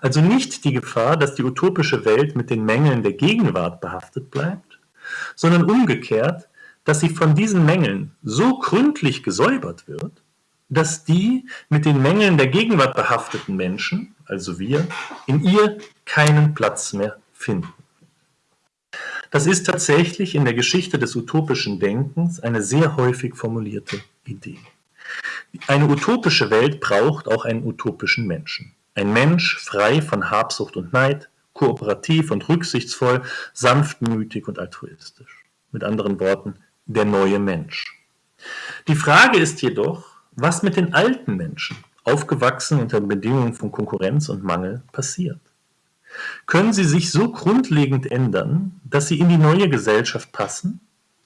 Also nicht die Gefahr, dass die utopische Welt mit den Mängeln der Gegenwart behaftet bleibt, sondern umgekehrt dass sie von diesen Mängeln so gründlich gesäubert wird, dass die mit den Mängeln der Gegenwart behafteten Menschen, also wir, in ihr keinen Platz mehr finden. Das ist tatsächlich in der Geschichte des utopischen Denkens eine sehr häufig formulierte Idee. Eine utopische Welt braucht auch einen utopischen Menschen. Ein Mensch frei von Habsucht und Neid, kooperativ und rücksichtsvoll, sanftmütig und altruistisch. Mit anderen Worten, der neue Mensch. Die Frage ist jedoch, was mit den alten Menschen, aufgewachsen unter Bedingungen von Konkurrenz und Mangel, passiert. Können sie sich so grundlegend ändern, dass sie in die neue Gesellschaft passen?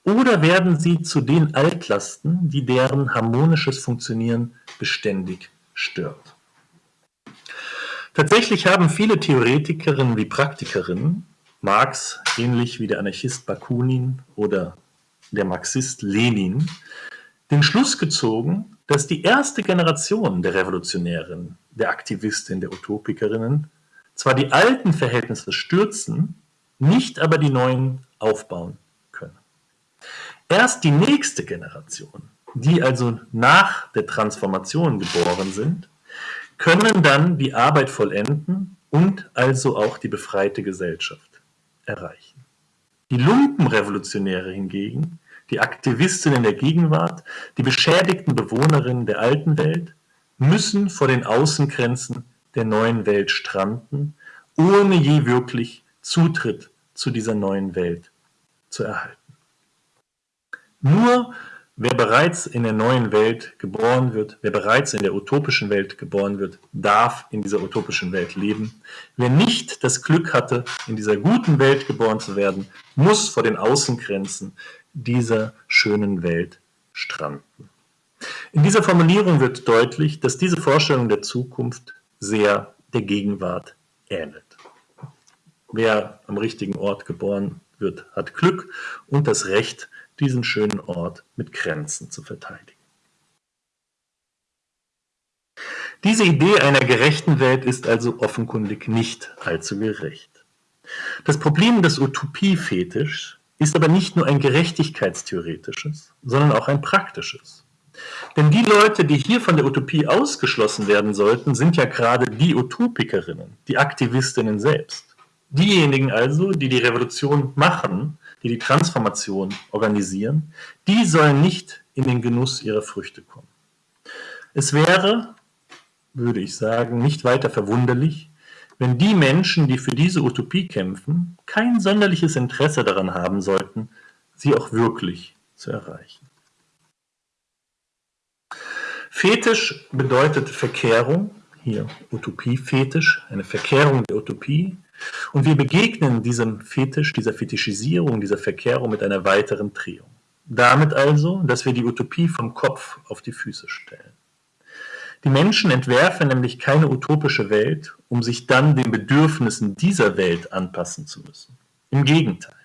Oder werden sie zu den Altlasten, die deren harmonisches Funktionieren beständig stört? Tatsächlich haben viele Theoretikerinnen wie Praktikerinnen, Marx ähnlich wie der Anarchist Bakunin oder der Marxist Lenin, den Schluss gezogen, dass die erste Generation der Revolutionärinnen, der Aktivistinnen, der Utopikerinnen zwar die alten Verhältnisse stürzen, nicht aber die neuen aufbauen können. Erst die nächste Generation, die also nach der Transformation geboren sind, können dann die Arbeit vollenden und also auch die befreite Gesellschaft erreichen. Die Lumpenrevolutionäre hingegen die Aktivistinnen der Gegenwart, die beschädigten Bewohnerinnen der alten Welt müssen vor den Außengrenzen der neuen Welt stranden, ohne je wirklich Zutritt zu dieser neuen Welt zu erhalten. Nur wer bereits in der neuen Welt geboren wird, wer bereits in der utopischen Welt geboren wird, darf in dieser utopischen Welt leben. Wer nicht das Glück hatte, in dieser guten Welt geboren zu werden, muss vor den Außengrenzen dieser schönen Welt stranden. In dieser Formulierung wird deutlich, dass diese Vorstellung der Zukunft sehr der Gegenwart ähnelt. Wer am richtigen Ort geboren wird, hat Glück und das Recht, diesen schönen Ort mit Grenzen zu verteidigen. Diese Idee einer gerechten Welt ist also offenkundig nicht allzu gerecht. Das Problem des Utopiefetischs ist aber nicht nur ein gerechtigkeitstheoretisches, sondern auch ein praktisches. Denn die Leute, die hier von der Utopie ausgeschlossen werden sollten, sind ja gerade die Utopikerinnen, die Aktivistinnen selbst. Diejenigen also, die die Revolution machen, die die Transformation organisieren, die sollen nicht in den Genuss ihrer Früchte kommen. Es wäre, würde ich sagen, nicht weiter verwunderlich, wenn die Menschen, die für diese Utopie kämpfen, kein sonderliches Interesse daran haben sollten, sie auch wirklich zu erreichen. Fetisch bedeutet Verkehrung, hier Utopie-Fetisch, eine Verkehrung der Utopie. Und wir begegnen diesem Fetisch, dieser Fetischisierung, dieser Verkehrung mit einer weiteren Drehung. Damit also, dass wir die Utopie vom Kopf auf die Füße stellen. Die Menschen entwerfen nämlich keine utopische Welt, um sich dann den Bedürfnissen dieser Welt anpassen zu müssen. Im Gegenteil.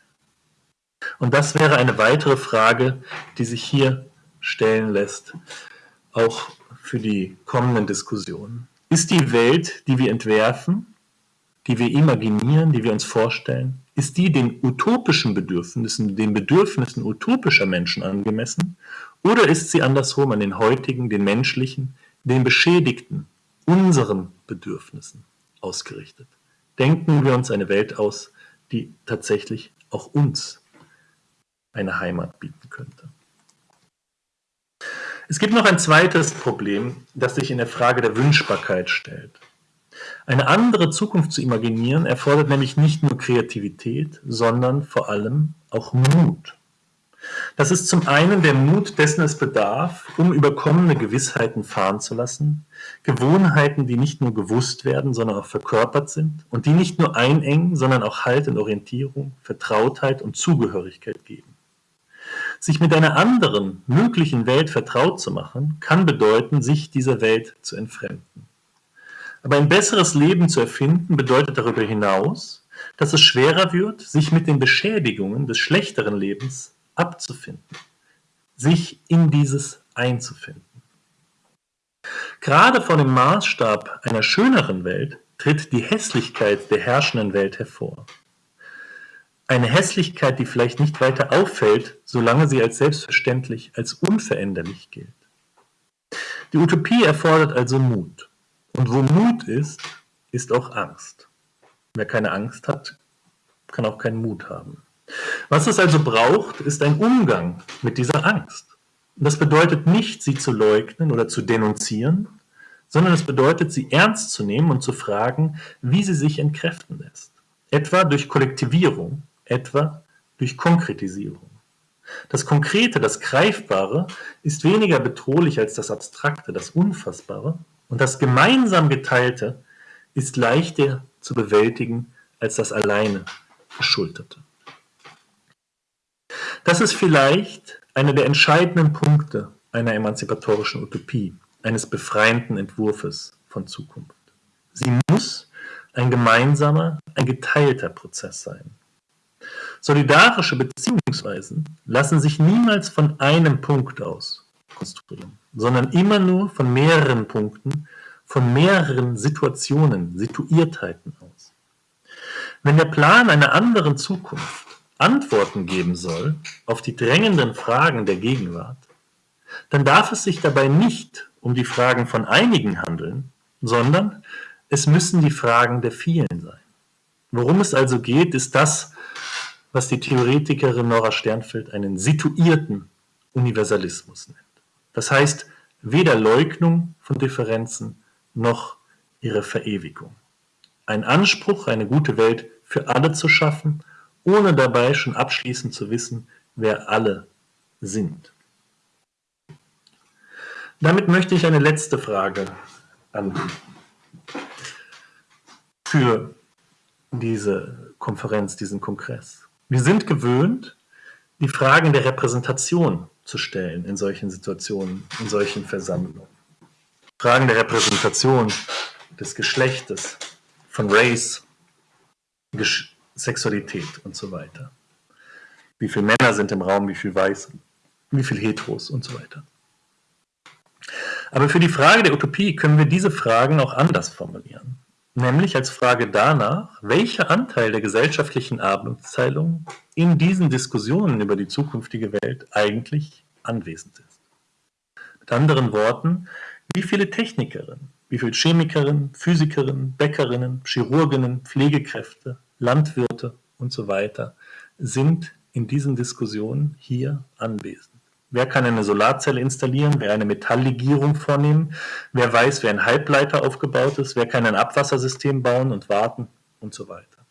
Und das wäre eine weitere Frage, die sich hier stellen lässt, auch für die kommenden Diskussionen. Ist die Welt, die wir entwerfen, die wir imaginieren, die wir uns vorstellen, ist die den utopischen Bedürfnissen, den Bedürfnissen utopischer Menschen angemessen? Oder ist sie andersrum an den heutigen, den menschlichen, den Beschädigten, unseren Bedürfnissen ausgerichtet. Denken wir uns eine Welt aus, die tatsächlich auch uns eine Heimat bieten könnte. Es gibt noch ein zweites Problem, das sich in der Frage der Wünschbarkeit stellt. Eine andere Zukunft zu imaginieren erfordert nämlich nicht nur Kreativität, sondern vor allem auch Mut. Das ist zum einen der Mut, dessen es bedarf, um überkommene Gewissheiten fahren zu lassen, Gewohnheiten, die nicht nur gewusst werden, sondern auch verkörpert sind und die nicht nur einengen, sondern auch Halt und Orientierung, Vertrautheit und Zugehörigkeit geben. Sich mit einer anderen, möglichen Welt vertraut zu machen, kann bedeuten, sich dieser Welt zu entfremden. Aber ein besseres Leben zu erfinden bedeutet darüber hinaus, dass es schwerer wird, sich mit den Beschädigungen des schlechteren Lebens abzufinden, sich in dieses einzufinden. Gerade vor dem Maßstab einer schöneren Welt tritt die Hässlichkeit der herrschenden Welt hervor. Eine Hässlichkeit, die vielleicht nicht weiter auffällt, solange sie als selbstverständlich, als unveränderlich gilt. Die Utopie erfordert also Mut. Und wo Mut ist, ist auch Angst. Wer keine Angst hat, kann auch keinen Mut haben. Was es also braucht, ist ein Umgang mit dieser Angst. Das bedeutet nicht, sie zu leugnen oder zu denunzieren, sondern es bedeutet, sie ernst zu nehmen und zu fragen, wie sie sich entkräften lässt. Etwa durch Kollektivierung, etwa durch Konkretisierung. Das Konkrete, das Greifbare ist weniger bedrohlich als das Abstrakte, das Unfassbare. Und das gemeinsam Geteilte ist leichter zu bewältigen als das alleine Geschultete. Das ist vielleicht einer der entscheidenden Punkte einer emanzipatorischen Utopie, eines befreienden Entwurfes von Zukunft. Sie muss ein gemeinsamer, ein geteilter Prozess sein. Solidarische Beziehungsweisen lassen sich niemals von einem Punkt aus konstruieren, sondern immer nur von mehreren Punkten, von mehreren Situationen, Situiertheiten aus. Wenn der Plan einer anderen Zukunft Antworten geben soll auf die drängenden Fragen der Gegenwart, dann darf es sich dabei nicht um die Fragen von einigen handeln, sondern es müssen die Fragen der vielen sein. Worum es also geht, ist das, was die Theoretikerin Nora Sternfeld einen situierten Universalismus nennt. Das heißt, weder Leugnung von Differenzen noch ihre Verewigung. Ein Anspruch, eine gute Welt für alle zu schaffen, ohne dabei schon abschließend zu wissen, wer alle sind. Damit möchte ich eine letzte Frage an für diese Konferenz, diesen Kongress. Wir sind gewöhnt, die Fragen der Repräsentation zu stellen in solchen Situationen, in solchen Versammlungen. Fragen der Repräsentation des Geschlechtes, von Race, Gesch Sexualität und so weiter. Wie viele Männer sind im Raum, wie viele Weiße, wie viele Heteros und so weiter. Aber für die Frage der Utopie können wir diese Fragen auch anders formulieren. Nämlich als Frage danach, welcher Anteil der gesellschaftlichen Arbeitsteilung in diesen Diskussionen über die zukünftige Welt eigentlich anwesend ist. Mit anderen Worten, wie viele Technikerinnen, wie viele Chemikerinnen, Physikerinnen, Bäckerinnen, Chirurginnen, Pflegekräfte, Landwirte und so weiter sind in diesen Diskussionen hier anwesend. Wer kann eine Solarzelle installieren? Wer eine Metalllegierung vornehmen? Wer weiß, wer ein Halbleiter aufgebaut ist? Wer kann ein Abwassersystem bauen und warten? Und so weiter.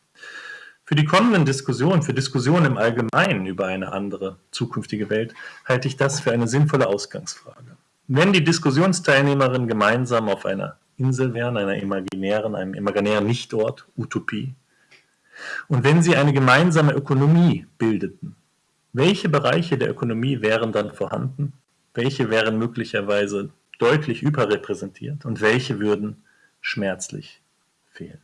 Für die kommenden Diskussionen, für Diskussionen im Allgemeinen über eine andere zukünftige Welt, halte ich das für eine sinnvolle Ausgangsfrage. Wenn die Diskussionsteilnehmerinnen gemeinsam auf einer Insel wären, einer imaginären, einem imaginären Nichtort, Utopie, und wenn sie eine gemeinsame Ökonomie bildeten, welche Bereiche der Ökonomie wären dann vorhanden? Welche wären möglicherweise deutlich überrepräsentiert und welche würden schmerzlich fehlen?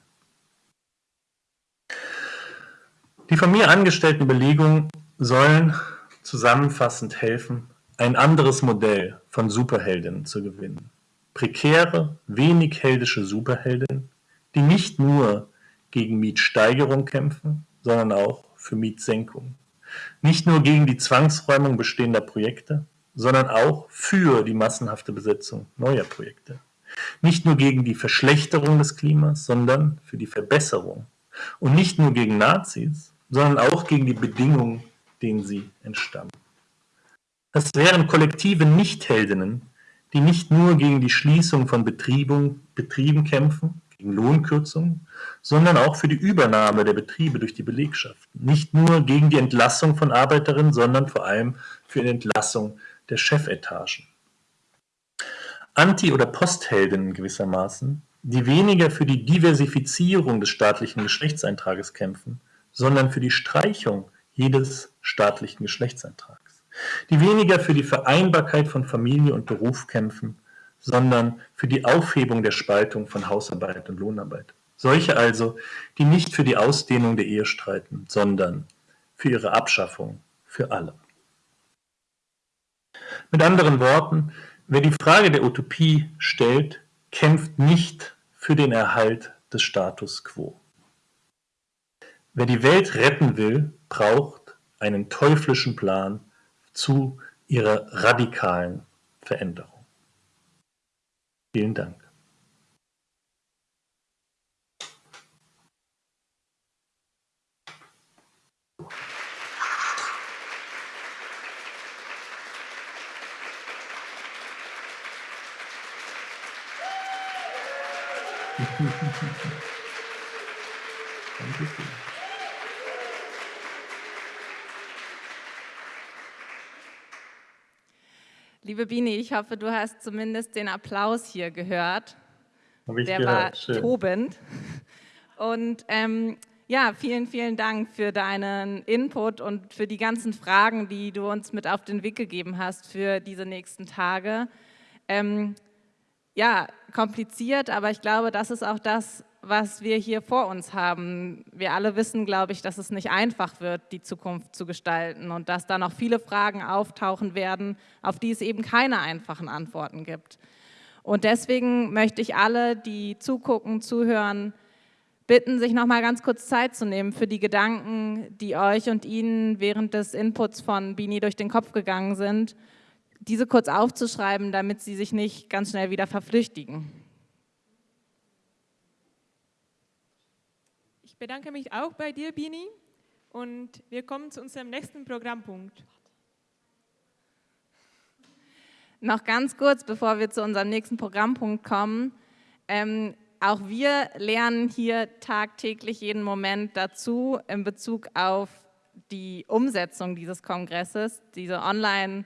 Die von mir angestellten Belegungen sollen zusammenfassend helfen, ein anderes Modell von Superheldinnen zu gewinnen. Prekäre, wenig heldische Superheldinnen, die nicht nur gegen Mietsteigerung kämpfen, sondern auch für Mietsenkung. Nicht nur gegen die Zwangsräumung bestehender Projekte, sondern auch für die massenhafte Besetzung neuer Projekte. Nicht nur gegen die Verschlechterung des Klimas, sondern für die Verbesserung. Und nicht nur gegen Nazis, sondern auch gegen die Bedingungen, denen sie entstammen. Das wären kollektive Nichtheldinnen, die nicht nur gegen die Schließung von Betrieben, Betrieben kämpfen, gegen Lohnkürzungen, sondern auch für die Übernahme der Betriebe durch die Belegschaft. Nicht nur gegen die Entlassung von Arbeiterinnen, sondern vor allem für die Entlassung der Chefetagen. Anti- oder Postheldinnen gewissermaßen, die weniger für die Diversifizierung des staatlichen Geschlechtseintrages kämpfen, sondern für die Streichung jedes staatlichen Geschlechtseintrags, die weniger für die Vereinbarkeit von Familie und Beruf kämpfen, sondern für die Aufhebung der Spaltung von Hausarbeit und Lohnarbeit. Solche also, die nicht für die Ausdehnung der Ehe streiten, sondern für ihre Abschaffung für alle. Mit anderen Worten, wer die Frage der Utopie stellt, kämpft nicht für den Erhalt des Status quo. Wer die Welt retten will, braucht einen teuflischen Plan zu ihrer radikalen Veränderung. Vielen Dank. Dankeschön. Liebe Bini, ich hoffe, du hast zumindest den Applaus hier gehört. Der gehört. war Schön. tobend. Und ähm, ja, vielen, vielen Dank für deinen Input und für die ganzen Fragen, die du uns mit auf den Weg gegeben hast für diese nächsten Tage. Ähm, ja, kompliziert, aber ich glaube, das ist auch das, was wir hier vor uns haben. Wir alle wissen, glaube ich, dass es nicht einfach wird, die Zukunft zu gestalten und dass da noch viele Fragen auftauchen werden, auf die es eben keine einfachen Antworten gibt. Und deswegen möchte ich alle, die zugucken, zuhören, bitten, sich noch mal ganz kurz Zeit zu nehmen für die Gedanken, die euch und Ihnen während des Inputs von Bini durch den Kopf gegangen sind, diese kurz aufzuschreiben, damit sie sich nicht ganz schnell wieder verflüchtigen. Bedanke mich auch bei dir, Bini. Und wir kommen zu unserem nächsten Programmpunkt. Noch ganz kurz, bevor wir zu unserem nächsten Programmpunkt kommen. Ähm, auch wir lernen hier tagtäglich jeden Moment dazu in Bezug auf die Umsetzung dieses Kongresses. Diese Online,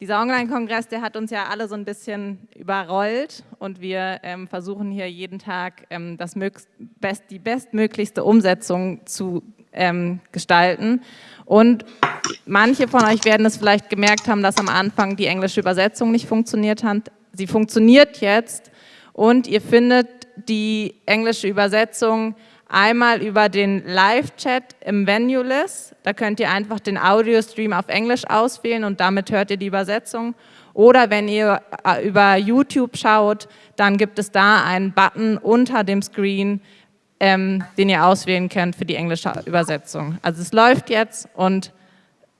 dieser Online-Kongress, der hat uns ja alle so ein bisschen überrollt und wir ähm, versuchen hier jeden Tag ähm, das best, die bestmöglichste Umsetzung zu ähm, gestalten. Und manche von euch werden es vielleicht gemerkt haben, dass am Anfang die englische Übersetzung nicht funktioniert hat. Sie funktioniert jetzt und ihr findet die englische Übersetzung einmal über den Live-Chat im Venue-List. Da könnt ihr einfach den Audio-Stream auf Englisch auswählen und damit hört ihr die Übersetzung. Oder wenn ihr äh, über YouTube schaut, dann gibt es da einen Button unter dem Screen, ähm, den ihr auswählen könnt für die englische Übersetzung. Also es läuft jetzt und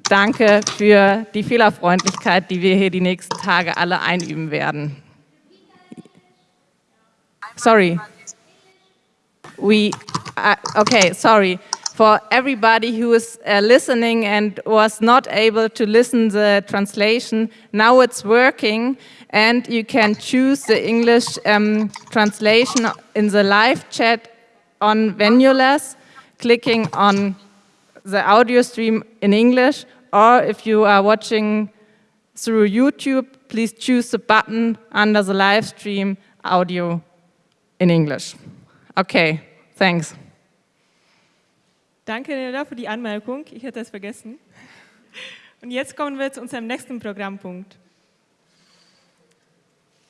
danke für die Fehlerfreundlichkeit, die wir hier die nächsten Tage alle einüben werden. Sorry. We, uh, okay, sorry. For everybody who is uh, listening and was not able to listen the translation, now it's working and you can choose the English um, translation in the live chat on Venuless, clicking on the audio stream in English, or if you are watching through YouTube, please choose the button under the live stream audio in English. Okay, thanks. Danke, Nela, für die Anmerkung. Ich hatte es vergessen. Und jetzt kommen wir zu unserem nächsten Programmpunkt.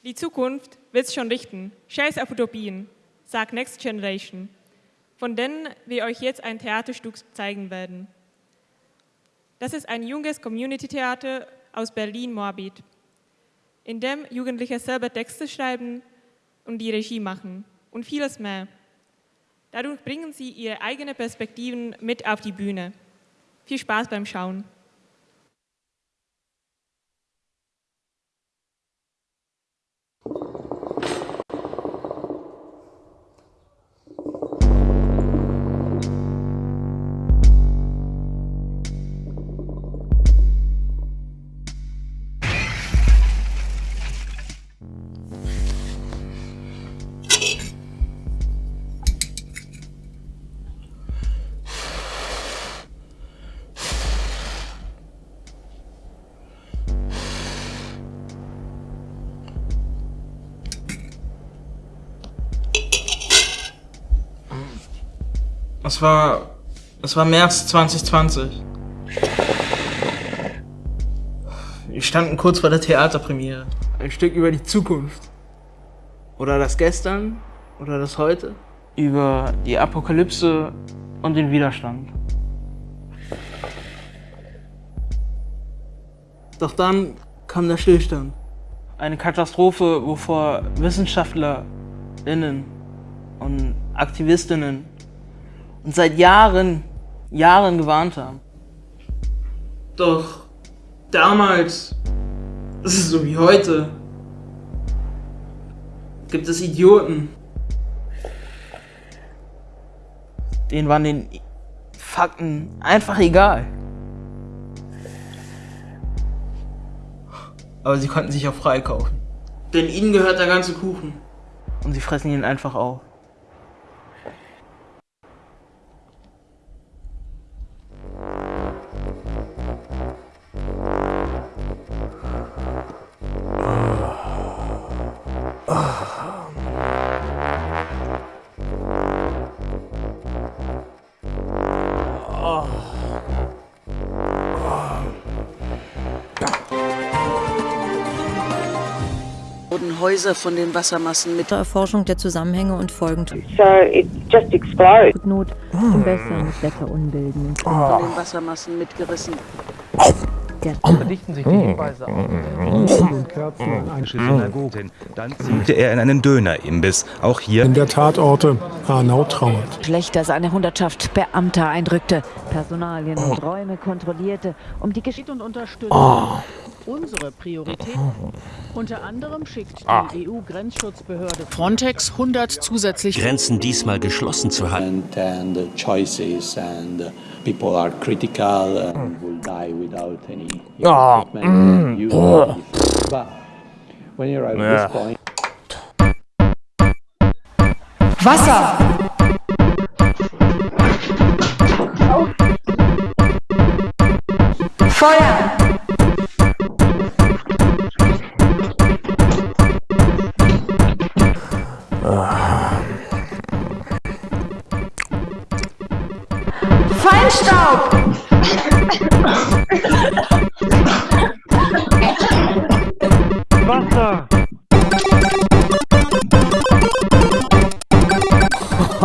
Die Zukunft wird es schon richten. Scheiß auf Utopien, sagt Next Generation von denen wir euch jetzt ein Theaterstück zeigen werden. Das ist ein junges Community-Theater aus Berlin-Moabit, in dem Jugendliche selber Texte schreiben und die Regie machen und vieles mehr. Dadurch bringen sie ihre eigenen Perspektiven mit auf die Bühne. Viel Spaß beim Schauen. Es war, es war März 2020. Wir standen kurz vor der Theaterpremiere. Ein Stück über die Zukunft. Oder das Gestern. Oder das Heute. Über die Apokalypse und den Widerstand. Doch dann kam der Stillstand. Eine Katastrophe, wovor WissenschaftlerInnen und Aktivistinnen und seit Jahren, Jahren gewarnt haben. Doch damals, das ist so wie heute, gibt es Idioten. Denen waren den Fakten einfach egal. Aber sie konnten sich auch freikaufen. Denn ihnen gehört der ganze Kuchen. Und sie fressen ihn einfach auf. Häuser von den Wassermassen mit. Erforschung der Zusammenhänge und Folgen. So it just explodes. Not zum Besseren des Wetterunbilden. Von den Wassermassen mitgerissen. Verdichten sich die Hinweise auf Kerzen an eine Synagoge. Dann zinkte er in einen Dönerimbiss. Auch hier in der Tatorte Hanau trauert. Schlechter seine Hundertschaft Beamter eindrückte, Personalien und Räume kontrollierte, um die Geschichte und unterstützte. Oh. unsere Prioritäten. Unter anderem schickt Ah. die EU-Grenzschutzbehörde Frontex 100 zusätzlich Grenzen diesmal geschlossen zu halten. and uh, choices and uh,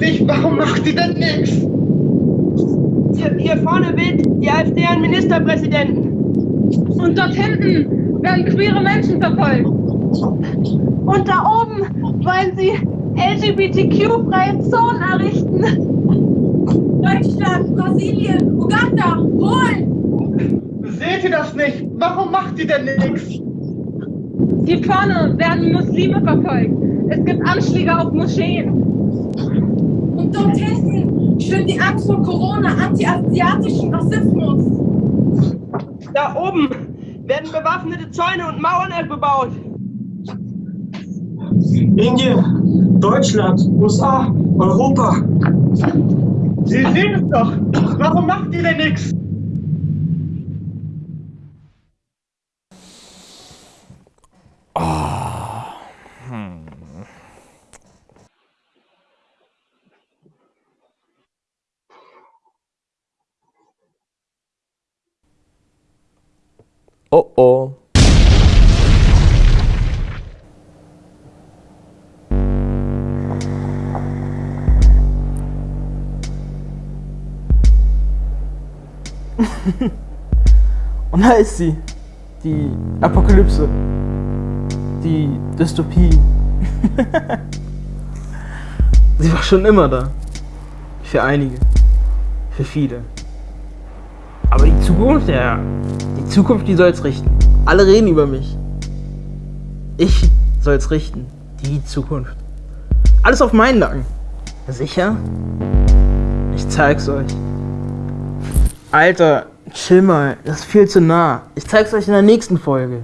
nicht? Warum macht ihr denn nichts? Hier, hier vorne wählt die AfD einen Ministerpräsidenten. Und dort hinten werden queere Menschen verfolgt. Und da oben wollen sie LGBTQ-freie Zonen errichten. Deutschland, Brasilien, Uganda, Polen. Seht ihr das nicht? Warum macht ihr denn nichts? Hier vorne werden Muslime verfolgt. Es gibt Anschläge auf Moscheen. Dort hinten schwirrt die Angst vor Corona, anti-asiatischen Rassismus. Da oben werden bewaffnete Zäune und Mauern bebaut. Indien, Deutschland, USA, Europa. Sie sehen es doch. Warum macht ihr denn nichts? Oh oh. Und da ist sie. Die Apokalypse. Die Dystopie. sie war schon immer da. Für einige. Für viele. Aber die Zukunft, ja. Zukunft, die soll's richten. Alle reden über mich. Ich soll's richten. Die Zukunft. Alles auf meinen Nacken. Sicher? Ich zeig's euch. Alter, chill mal. Das ist viel zu nah. Ich zeig's euch in der nächsten Folge.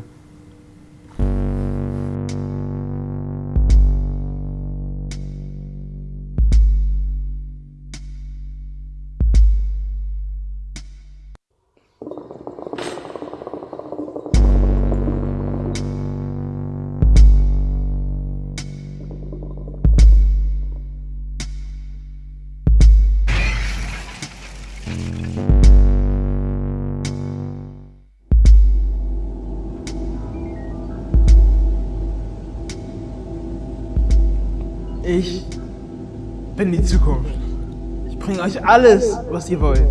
Alles, was ihr wollt.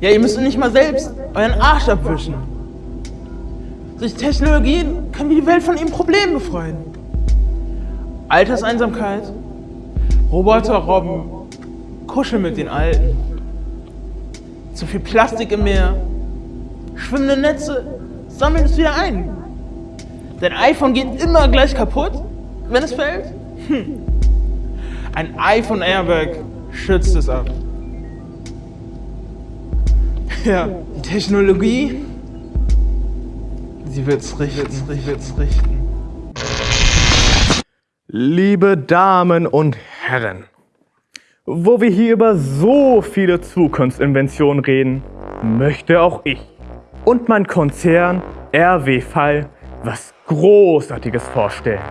Ja, ihr müsst nicht mal selbst euren Arsch abwischen. Durch Technologien können wir die Welt von ihren Problemen befreien. Alterseinsamkeit, Roboter robben, kuscheln mit den Alten. Zu viel Plastik im Meer, schwimmende Netze sammeln es wieder ein. Dein iPhone geht immer gleich kaputt, wenn es fällt. Hm. Ein iPhone Airbag schützt es ab. Ja, die Technologie, sie wird's richten, sie wird's richten. Liebe Damen und Herren, wo wir hier über so viele Zukunftsinventionen reden, möchte auch ich und mein Konzern RW Fall was Großartiges vorstellen.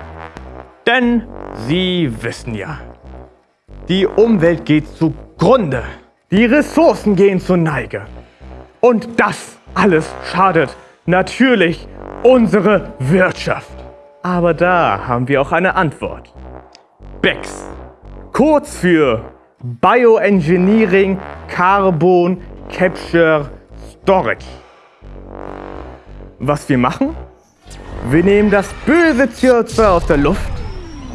Denn Sie wissen ja, die Umwelt geht zugrunde, die Ressourcen gehen zur Neige. Und das alles schadet natürlich unsere Wirtschaft. Aber da haben wir auch eine Antwort. BEX, kurz für Bioengineering Carbon Capture Storage. Was wir machen? Wir nehmen das böse CO2 aus der Luft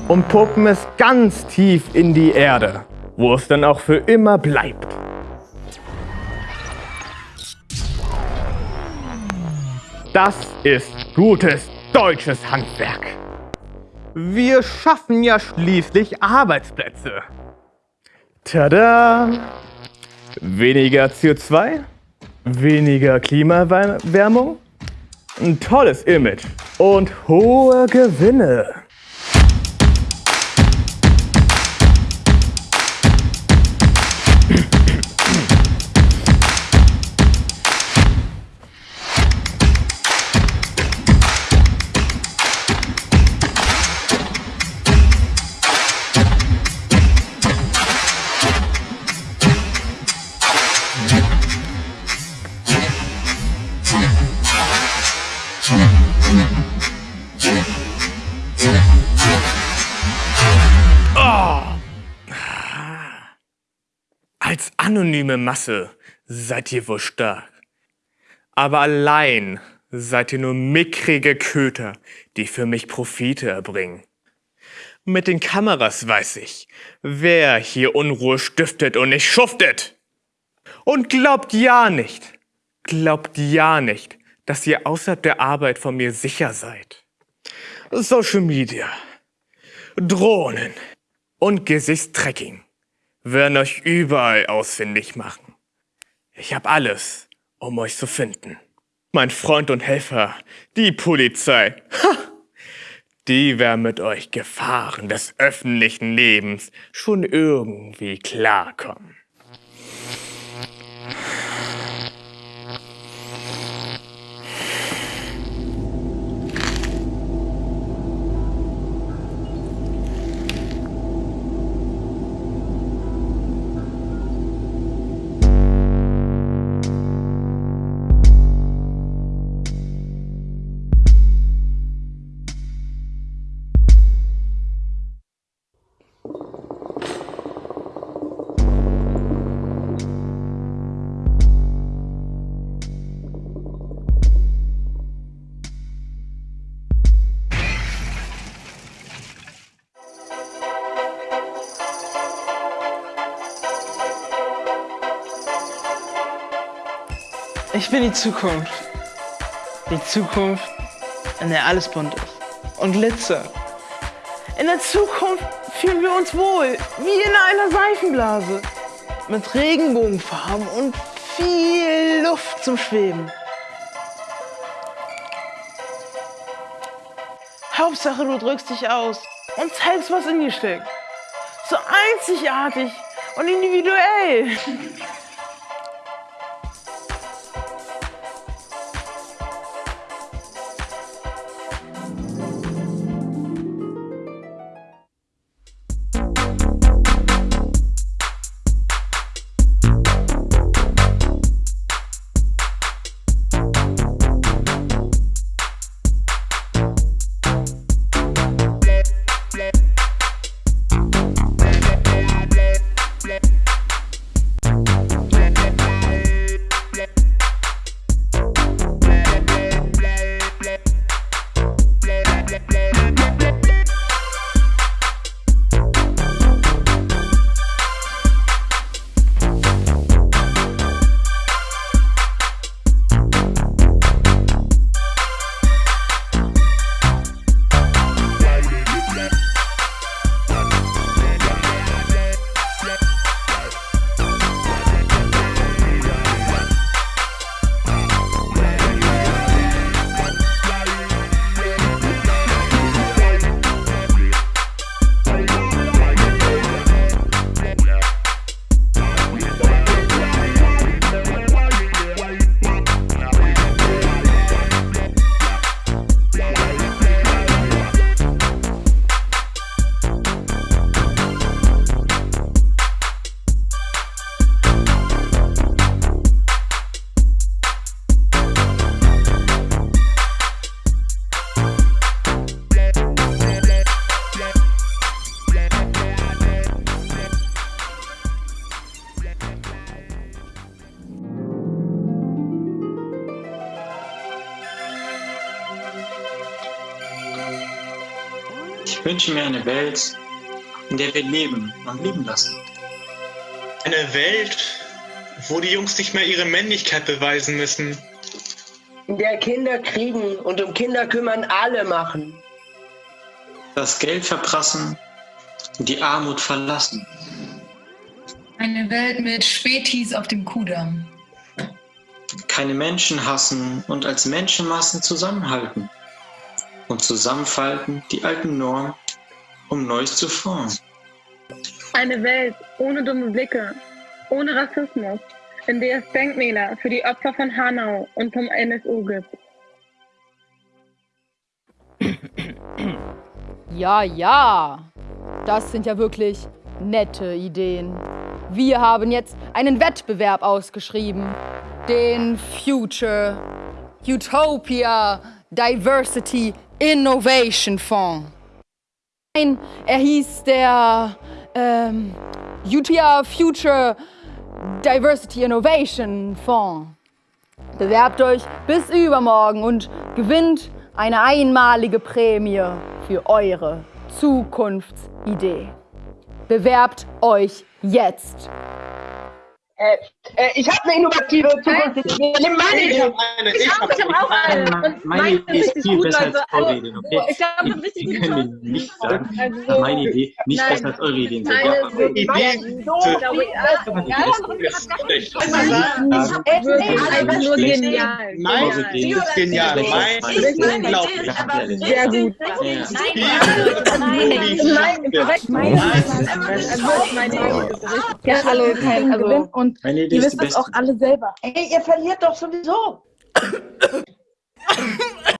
und pumpen es ganz tief in die Erde, wo es dann auch für immer bleibt. Das ist gutes deutsches Handwerk. Wir schaffen ja schließlich Arbeitsplätze. Tada! Weniger CO2, weniger Klimaerwärmung, ein tolles Image und hohe Gewinne. Anonyme Masse seid ihr wohl stark. Aber allein seid ihr nur mickrige Köter, die für mich Profite erbringen. Mit den Kameras weiß ich, wer hier Unruhe stiftet und nicht schuftet. Und glaubt ja nicht, glaubt ja nicht, dass ihr außerhalb der Arbeit von mir sicher seid. Social Media, Drohnen und Gesichtstracking werden euch überall ausfindig machen. Ich habe alles, um euch zu finden. Mein Freund und Helfer, die Polizei. Ha! Die werden mit euch Gefahren des öffentlichen Lebens schon irgendwie klarkommen. Bin die Zukunft. Die Zukunft, in der alles bunt ist und glitzert. In der Zukunft fühlen wir uns wohl, wie in einer Seifenblase. Mit Regenbogenfarben und viel Luft zum Schweben. Hauptsache, du drückst dich aus und zeigst, was in dir steckt. So einzigartig und individuell. wünsche mir eine Welt, in der wir leben und leben lassen. Eine Welt, wo die Jungs nicht mehr ihre Männlichkeit beweisen müssen. In der Kinder kriegen und um Kinder kümmern alle machen. Das Geld verprassen und die Armut verlassen. Eine Welt mit Spätis auf dem Kudamm. Keine Menschen hassen und als Menschenmassen zusammenhalten. Und zusammenfalten die alten Normen, um Neues zu formen. Eine Welt ohne dumme Blicke, ohne Rassismus, in der es Denkmäler für die Opfer von Hanau und vom NSU gibt. Ja, ja. Das sind ja wirklich nette Ideen. Wir haben jetzt einen Wettbewerb ausgeschrieben. Den Future Utopia Diversity Innovation Fonds. Er hieß der ähm, Utopia Future Diversity Innovation Fonds. Bewerbt euch bis übermorgen und gewinnt eine einmalige Prämie für eure Zukunftsidee. Bewerbt euch jetzt. Äh, äh, ich habe eine innovative Zukunft. Nimm meine Ich Idee. hab eine, ich ich hab, hab ich hab auch eine. Meine, meine meine Idee ist viel besser als eure Also, Ideen, okay? ich glaub, das ist richtig gut. nicht sagen, Also, dass meine Idee nicht nein, besser als eure Ideen sind. meine Idee meine ist. Ich hab wirklich einfach nur genial. Meine Genial. Idee ist genial. Meine Ich- ist meine unglaublich. Idee ist ehrlich. sehr gut. Nein, korrekt. Meine Ja, alle kein, also, und Meine Idee ihr wisst das auch alle selber. Ey, ihr verliert doch sowieso.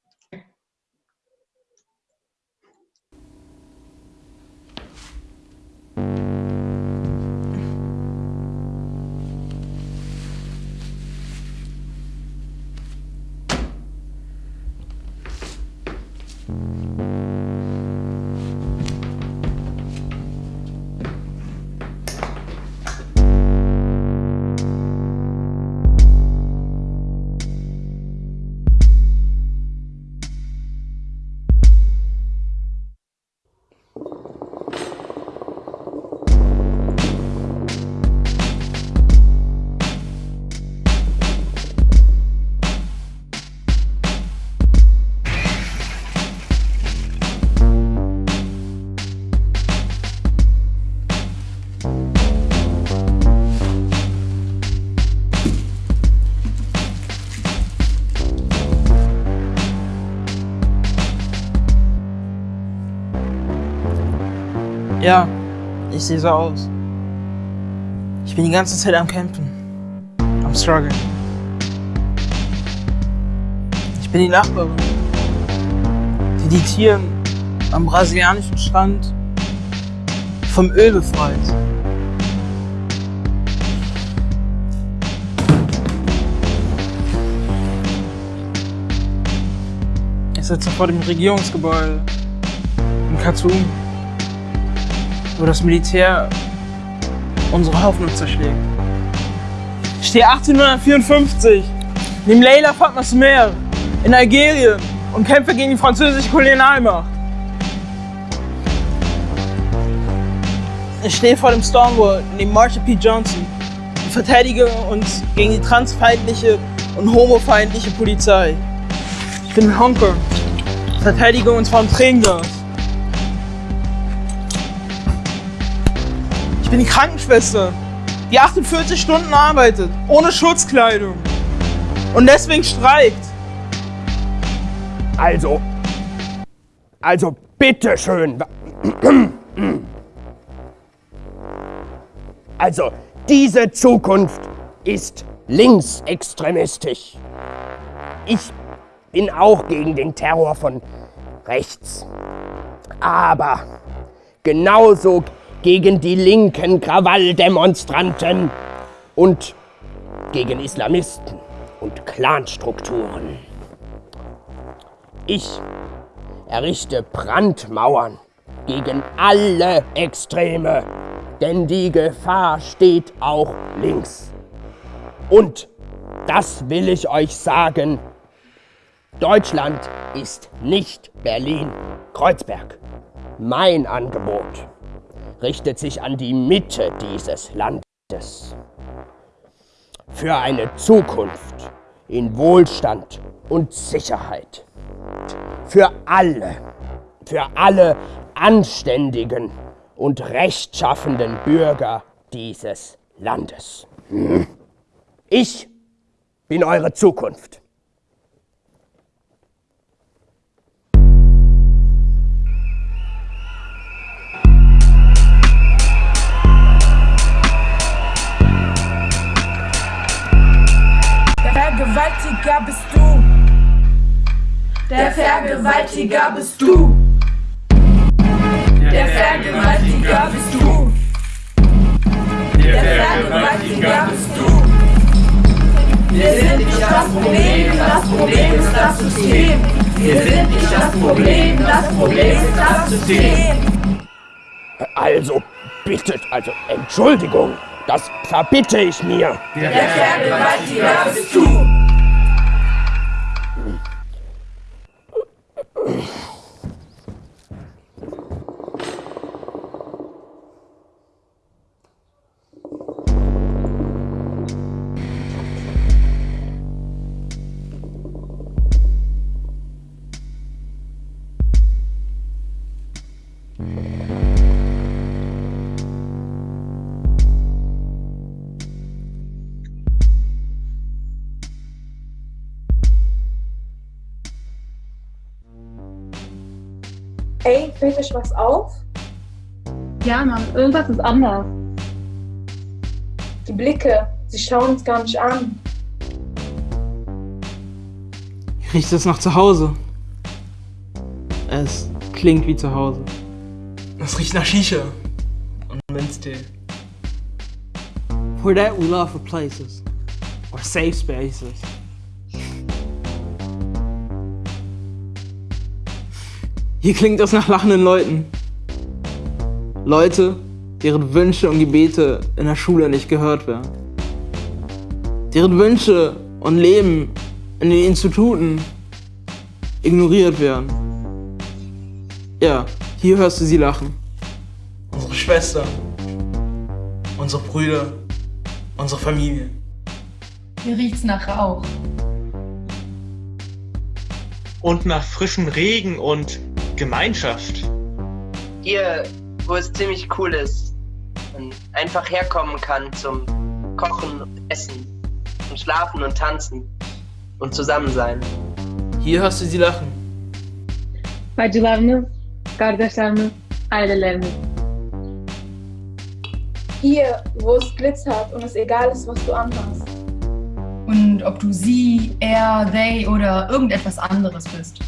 Ja, ich sehe so aus. Ich bin die ganze Zeit am Kämpfen. Am Struggle. Ich bin die Nachbarin. Die die Tieren am brasilianischen Strand vom Öl befreit. Ich sitze vor dem Regierungsgebäude in Khartoum wo das Militär unsere Hoffnung zerschlägt. Ich stehe 1854 neben Leila Fatma Soumer in Algerien und kämpfe gegen die französische Kolonialmacht. Ich stehe vor dem Stonewall neben Marsha P. Johnson und verteidige uns gegen die transfeindliche und homofeindliche Polizei. Ich bin in Hongkong, verteidige uns vor dem Tränengas. Bin die Krankenschwester, die 48 Stunden arbeitet, ohne Schutzkleidung. Und deswegen streikt. Also, also bitteschön. Also, diese Zukunft ist linksextremistisch. Ich bin auch gegen den Terror von rechts. Aber genauso gegen die linken Krawalldemonstranten und gegen Islamisten und Clanstrukturen. Ich errichte Brandmauern gegen alle Extreme, denn die Gefahr steht auch links. Und das will ich euch sagen, Deutschland ist nicht Berlin-Kreuzberg. Mein Angebot richtet sich an die Mitte dieses Landes. Für eine Zukunft in Wohlstand und Sicherheit. Für alle, für alle anständigen und rechtschaffenden Bürger dieses Landes. Ich bin eure Zukunft. Vergewaltiger bist du. Der Vergewaltiger bist du. Der Vergewaltiger bist du. Der Vergewaltiger bist du. Wir sind nicht das Problem, das Problem ist das System. Wir sind nicht das Problem, das Problem ist das System. Also, bittet, also Entschuldigung, das verbitte ich mir. Der Vergewaltiger bist du. Fällt euch was auf? Ja, Mann, irgendwas ist anders. Die Blicke, sie schauen uns gar nicht an. Riecht es nach zu Hause? Es klingt wie zu Hause. Es riecht nach Shisha und Minztee. For that we love for places or safe spaces. Hier klingt es nach lachenden Leuten. Leute, deren Wünsche und Gebete in der Schule nicht gehört werden. Deren Wünsche und Leben in den Instituten ignoriert werden. Ja, hier hörst du sie lachen. Unsere Schwester, unsere Brüder, unsere Familie. Hier riecht's nach Rauch. Und nach frischem Regen und Gemeinschaft. Hier, wo es ziemlich cool ist und einfach herkommen kann zum Kochen, Essen und Schlafen und Tanzen und zusammen sein. Hier hörst du sie lachen. Hier, wo es glitzert und es egal ist, was du anhast. Und ob du sie, er, they oder irgendetwas anderes bist.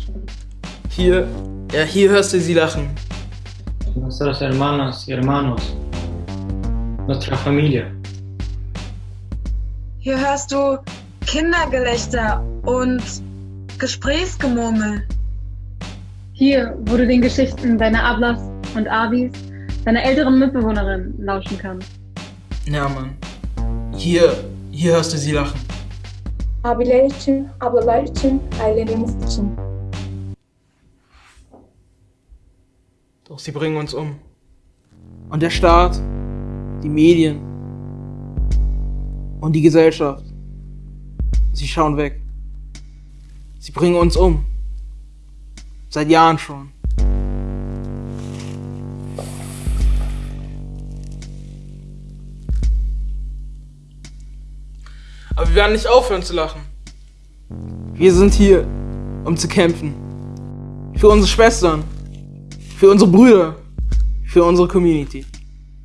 Hier, ja, hier hörst du sie lachen. Nuestras hermanas y hermanos. Nuestra familia. Hier hörst du Kindergelächter und Gesprächsgemurmel. Hier, wo du den Geschichten deiner Ablas und Abis, deiner älteren Mitbewohnerin lauschen kannst. Ja, Mann. Hier, hier hörst du sie lachen. Abiler için, ablalar için, ailelerimiz için. Doch sie bringen uns um. Und der Staat, die Medien und die Gesellschaft, sie schauen weg. Sie bringen uns um. Seit Jahren schon. Aber wir werden nicht aufhören zu lachen. Wir sind hier, um zu kämpfen. Für unsere Schwestern. Für unsere Brüder. Für unsere Community.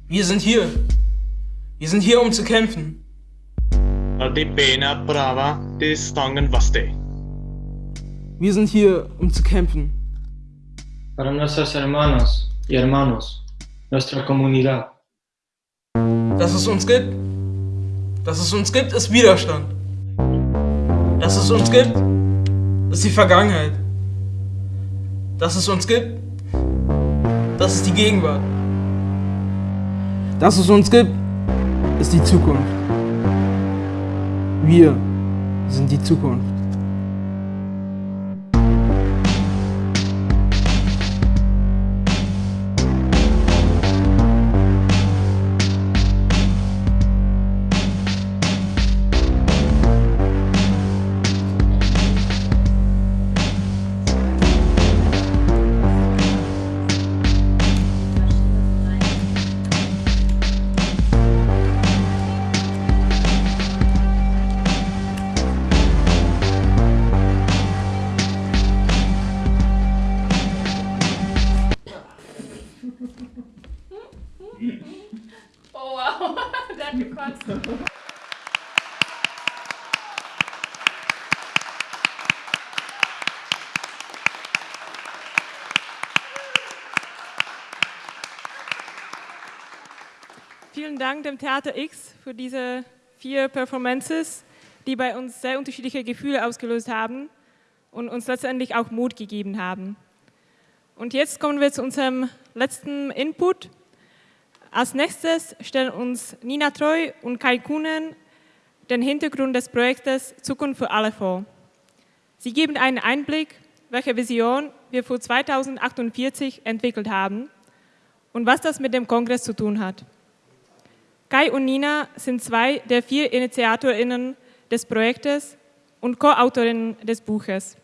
Wir sind hier. Wir sind hier, um zu kämpfen. Die pena brava die stangen vaste. Wir sind hier, um zu kämpfen. Para nuestras hermanas y hermanos. Nuestra comunidad. Dass es uns gibt. Dass es uns gibt, ist Widerstand. Dass es uns gibt, ist die Vergangenheit. Dass es uns gibt, das ist die Gegenwart. Dass es uns gibt, ist die Zukunft. Wir sind die Zukunft. Vielen Dank dem Theater X für diese vier Performances, die bei uns sehr unterschiedliche Gefühle ausgelöst haben und uns letztendlich auch Mut gegeben haben. Und jetzt kommen wir zu unserem letzten Input. Als nächstes stellen uns Nina Treu und Kai Kuhnen den Hintergrund des Projektes Zukunft für alle vor. Sie geben einen Einblick, welche Vision wir für 2048 entwickelt haben und was das mit dem Kongress zu tun hat. Kai und Nina sind zwei der vier InitiatorInnen des Projektes und Co-Autorinnen des Buches.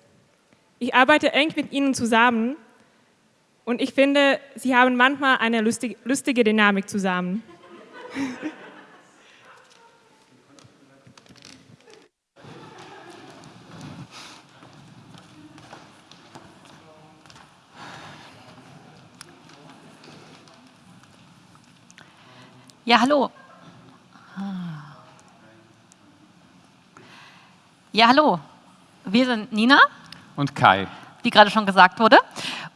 Ich arbeite eng mit ihnen zusammen und ich finde, sie haben manchmal eine lustige, lustige Dynamik zusammen. Ja, hallo. Ja, hallo. Wir sind Nina. Und Kai. Wie gerade schon gesagt wurde.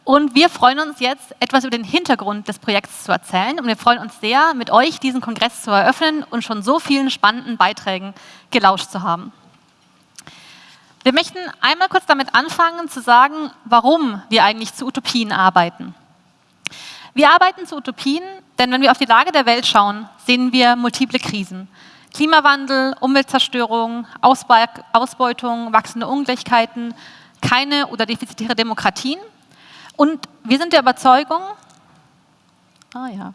Und wir freuen uns jetzt, etwas über den Hintergrund des Projekts zu erzählen. Und wir freuen uns sehr, mit euch diesen Kongress zu eröffnen und schon so vielen spannenden Beiträgen gelauscht zu haben. Wir möchten einmal kurz damit anfangen, zu sagen, warum wir eigentlich zu Utopien arbeiten. Wir arbeiten zu Utopien, denn wenn wir auf die Lage der Welt schauen, sehen wir multiple Krisen. Klimawandel, Umweltzerstörung, Ausbeutung, wachsende Ungleichheiten, keine oder defizitäre Demokratien. Und wir sind der Überzeugung, ah ja,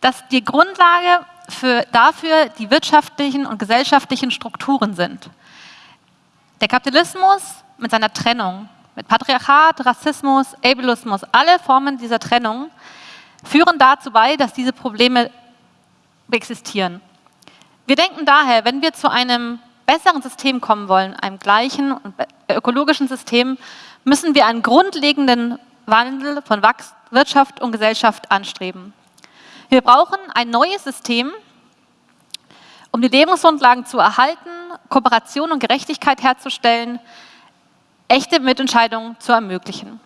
dass die Grundlage für, dafür die wirtschaftlichen und gesellschaftlichen Strukturen sind. Der Kapitalismus mit seiner Trennung, mit Patriarchat, Rassismus, Ableismus, alle Formen dieser Trennung führen dazu bei, dass diese Probleme existieren. Wir denken daher, wenn wir zu einem besseren System kommen wollen, einem gleichen und ökologischen System, müssen wir einen grundlegenden Wandel von Wirtschaft und Gesellschaft anstreben. Wir brauchen ein neues System, um die Lebensgrundlagen zu erhalten, Kooperation und Gerechtigkeit herzustellen, echte Mitentscheidungen zu ermöglichen.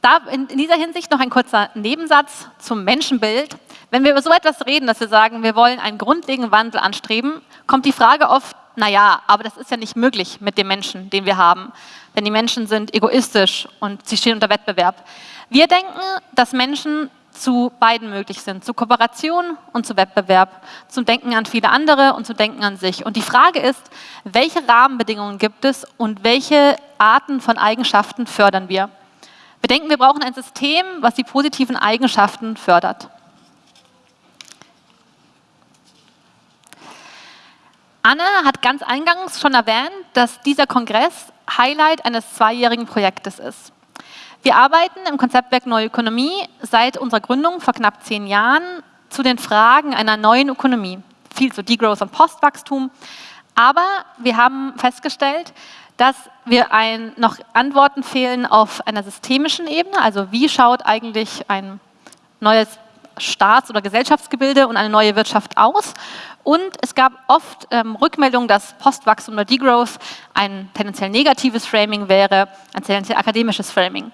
Da in, dieser Hinsicht noch ein kurzer Nebensatz zum Menschenbild. Wenn wir über so etwas reden, dass wir sagen, wir wollen einen grundlegenden Wandel anstreben, kommt die Frage oft, naja, aber das ist ja nicht möglich mit dem Menschen, den wir haben. Denn die Menschen sind egoistisch und sie stehen unter Wettbewerb. Wir denken, dass Menschen zu beiden möglich sind, zu Kooperation und zu Wettbewerb, zum Denken an viele andere und zu Denken an sich. Und die Frage ist, welche Rahmenbedingungen gibt es und welche Arten von Eigenschaften fördern wir? Wir denken, wir brauchen ein System, was die positiven Eigenschaften fördert. Anne hat ganz eingangs schon erwähnt, dass dieser Kongress Highlight eines zweijährigen Projektes ist. Wir arbeiten im Konzeptwerk Neue Ökonomie seit unserer Gründung vor knapp zehn Jahren zu den Fragen einer neuen Ökonomie. Viel zu Degrowth und Postwachstum. Aber wir haben festgestellt, dass wir ein, noch Antworten fehlen auf einer systemischen Ebene. Also wie schaut eigentlich ein neues Staats- oder Gesellschaftsgebilde und eine neue Wirtschaft aus? Und es gab oft ähm, Rückmeldungen, dass Postwachstum oder Degrowth ein tendenziell negatives Framing wäre, ein tendenziell akademisches Framing.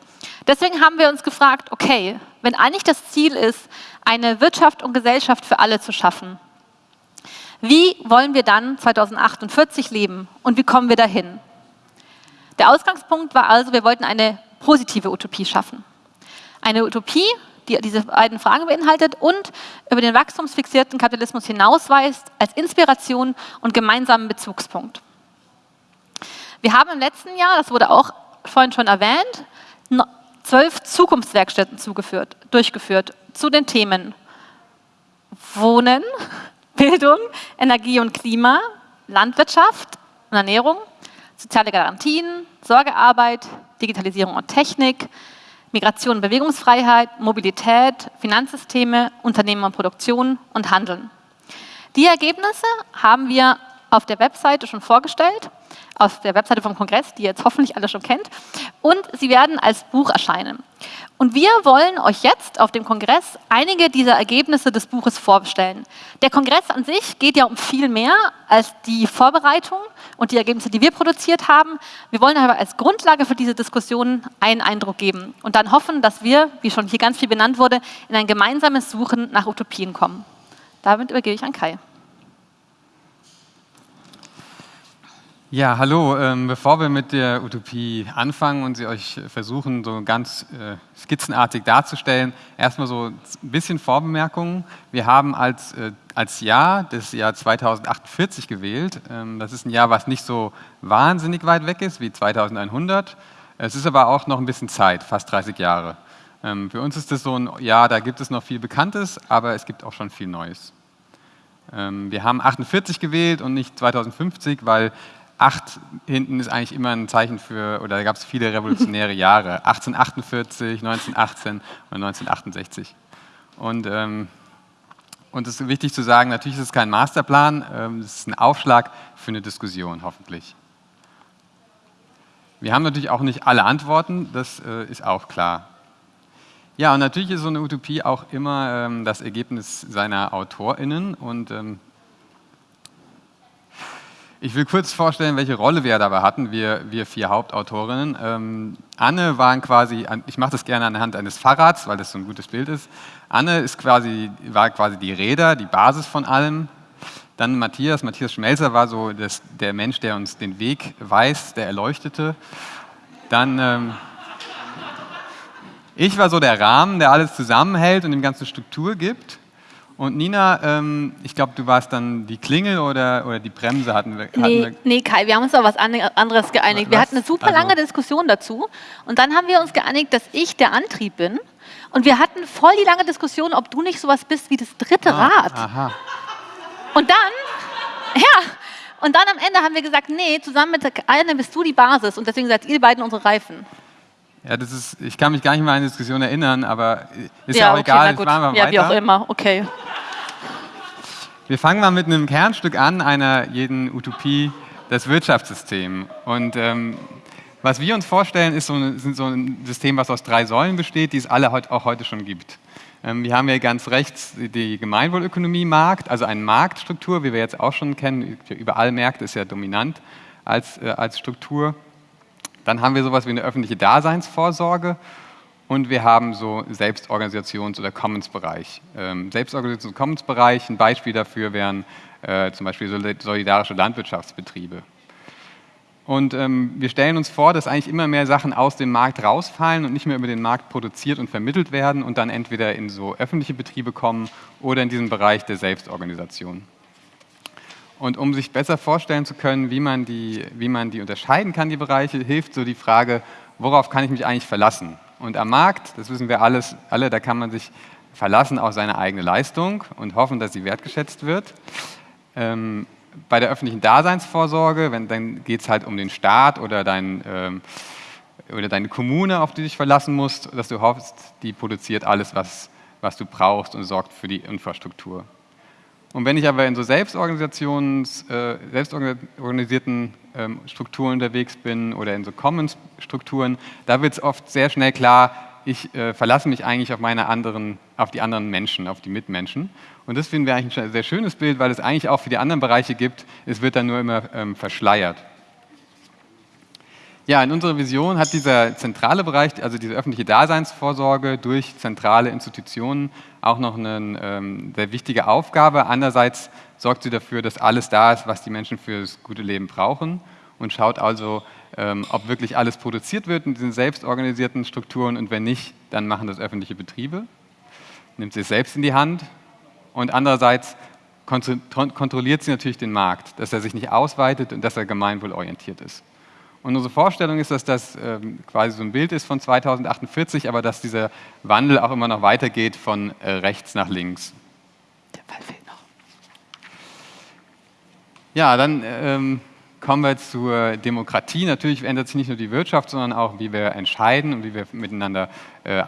Deswegen haben wir uns gefragt, okay, wenn eigentlich das Ziel ist, eine Wirtschaft und Gesellschaft für alle zu schaffen, wie wollen wir dann 2048 leben und wie kommen wir dahin? Der Ausgangspunkt war also, wir wollten eine positive Utopie schaffen. Eine Utopie, die diese beiden Fragen beinhaltet und über den wachstumsfixierten Kapitalismus hinausweist als Inspiration und gemeinsamen Bezugspunkt. Wir haben im letzten Jahr, das wurde auch vorhin schon erwähnt, zwölf Zukunftswerkstätten durchgeführt zu den Themen Wohnen, Bildung, Energie und Klima, Landwirtschaft und Ernährung, soziale Garantien, Sorgearbeit, Digitalisierung und Technik, Migration und Bewegungsfreiheit, Mobilität, Finanzsysteme, Unternehmen und Produktion und Handeln. Die Ergebnisse haben wir auf der Webseite schon vorgestellt, auf der Webseite vom Kongress, die ihr jetzt hoffentlich alle schon kennt. Und sie werden als Buch erscheinen. Und wir wollen euch jetzt auf dem Kongress einige dieser Ergebnisse des Buches vorstellen. Der Kongress an sich geht ja um viel mehr als die Vorbereitung und die Ergebnisse, die wir produziert haben. Wir wollen aber als Grundlage für diese Diskussion einen Eindruck geben und dann hoffen, dass wir, wie schon hier ganz viel benannt wurde, in ein gemeinsames Suchen nach Utopien kommen. Damit übergebe ich an Kai. Ja, hallo. Ähm, bevor wir mit der Utopie anfangen und sie euch versuchen, so ganz äh, skizzenartig darzustellen, erstmal so ein bisschen Vorbemerkungen. Wir haben als, äh, als Jahr das Jahr 2048 gewählt. Ähm, das ist ein Jahr, was nicht so wahnsinnig weit weg ist wie 2100. Es ist aber auch noch ein bisschen Zeit, fast 30 Jahre. Ähm, für uns ist das so ein Jahr, da gibt es noch viel Bekanntes, aber es gibt auch schon viel Neues. Wir haben 48 gewählt und nicht 2050, weil 8 hinten ist eigentlich immer ein Zeichen für, oder da gab es viele revolutionäre Jahre, 1848, 1918 und 1968. Und ähm, und es ist wichtig zu sagen, natürlich ist es kein Masterplan, ähm, es ist ein Aufschlag für eine Diskussion, hoffentlich. Wir haben natürlich auch nicht alle Antworten, das äh, ist auch klar. Ja, und natürlich ist so eine Utopie auch immer ähm, das Ergebnis seiner AutorInnen und ähm, ich will kurz vorstellen, welche Rolle wir dabei hatten, wir, wir vier Hauptautorinnen. Ähm, Anne waren quasi, ich mache das gerne anhand eines Fahrrads, weil das so ein gutes Bild ist. Anne ist quasi, war quasi die Räder, die Basis von allem. Dann Matthias, Matthias Schmelzer war so das, der Mensch, der uns den Weg weiß, der Erleuchtete. Dann ähm, ich war so der Rahmen, der alles zusammenhält und dem ganzen Struktur gibt. Und Nina, ähm, ich glaube, du warst dann die Klingel oder, oder die Bremse hatten wir. Hatten nee, wir nee, Kai, wir haben uns auf was anderes geeinigt. Was? Wir hatten eine super Also- lange Diskussion dazu und dann haben wir uns geeinigt, dass ich der Antrieb bin und wir hatten voll die lange Diskussion, ob du nicht sowas bist wie das dritte Rad. Ah, Aha. Und dann, ja, und dann am Ende haben wir gesagt, nee, zusammen mit Anne bist du die Basis und deswegen seid ihr beiden unsere Reifen. Ja, das ist, ich kann mich gar nicht mehr an die Diskussion erinnern, aber ist ja, auch okay, egal, jetzt machen wir Ja, weiter. wie auch immer, okay. Wir fangen mal mit einem Kernstück an, einer jeden Utopie, das Wirtschaftssystem. Und ähm, was wir uns vorstellen, ist so, ein, sind so ein System, was aus drei Säulen besteht, die es alle heut, auch heute schon gibt. Ähm, wir haben hier ganz rechts die Gemeinwohlökonomie, Markt, also eine Marktstruktur, wie wir jetzt auch schon kennen. Überall Märkte ist ja dominant als, äh, als Struktur. Dann haben wir sowas wie eine öffentliche Daseinsvorsorge und wir haben so Selbstorganisations- oder Commons-Bereich. Ähm, Selbstorganisations- und Commons-Bereich, ein Beispiel dafür wären äh, zum Beispiel solid- solidarische Landwirtschaftsbetriebe. Und ähm, wir stellen uns vor, dass eigentlich immer mehr Sachen aus dem Markt rausfallen und nicht mehr über den Markt produziert und vermittelt werden und dann entweder in so öffentliche Betriebe kommen oder in diesen Bereich der Selbstorganisation. Und um sich besser vorstellen zu können, wie man, die, wie man die unterscheiden kann, die Bereiche, hilft so die Frage, worauf kann ich mich eigentlich verlassen? Und am Markt, das wissen wir alles, alle, da kann man sich verlassen auf seine eigene Leistung und hoffen, dass sie wertgeschätzt wird. Ähm, bei der öffentlichen Daseinsvorsorge, wenn, dann geht es halt um den Staat oder, dein, ähm, oder deine Kommune, auf die du dich verlassen musst, dass du hoffst, die produziert alles, was, was du brauchst und sorgt für die Infrastruktur. Und wenn ich aber in so Selbstorganisations, äh, selbstorganisierten ähm, Strukturen unterwegs bin oder in so Commons-Strukturen, da wird es oft sehr schnell klar, ich äh, verlasse mich eigentlich auf meine anderen, auf die anderen Menschen, auf die Mitmenschen. Und das finden wir eigentlich ein sehr schönes Bild, weil es eigentlich auch für die anderen Bereiche gibt. Es wird dann nur immer ähm, verschleiert. Ja, in unserer Vision hat dieser zentrale Bereich, also diese öffentliche Daseinsvorsorge durch zentrale Institutionen auch noch eine ähm, sehr wichtige Aufgabe. Andererseits sorgt sie dafür, dass alles da ist, was die Menschen für das gute Leben brauchen und schaut also, ähm, ob wirklich alles produziert wird in diesen selbstorganisierten Strukturen und wenn nicht, dann machen das öffentliche Betriebe. Nimmt sie es selbst in die Hand und andererseits kontro kontrolliert sie natürlich den Markt, dass er sich nicht ausweitet und dass er gemeinwohlorientiert ist. Und unsere Vorstellung ist, dass das ähm, quasi so ein Bild ist von 2048, aber dass dieser Wandel auch immer noch weitergeht von äh, rechts nach links. Der Fall fehlt noch. Ja, dann ähm, kommen wir zur Demokratie. Natürlich ändert sich nicht nur die Wirtschaft, sondern auch, wie wir entscheiden und wie wir miteinander äh,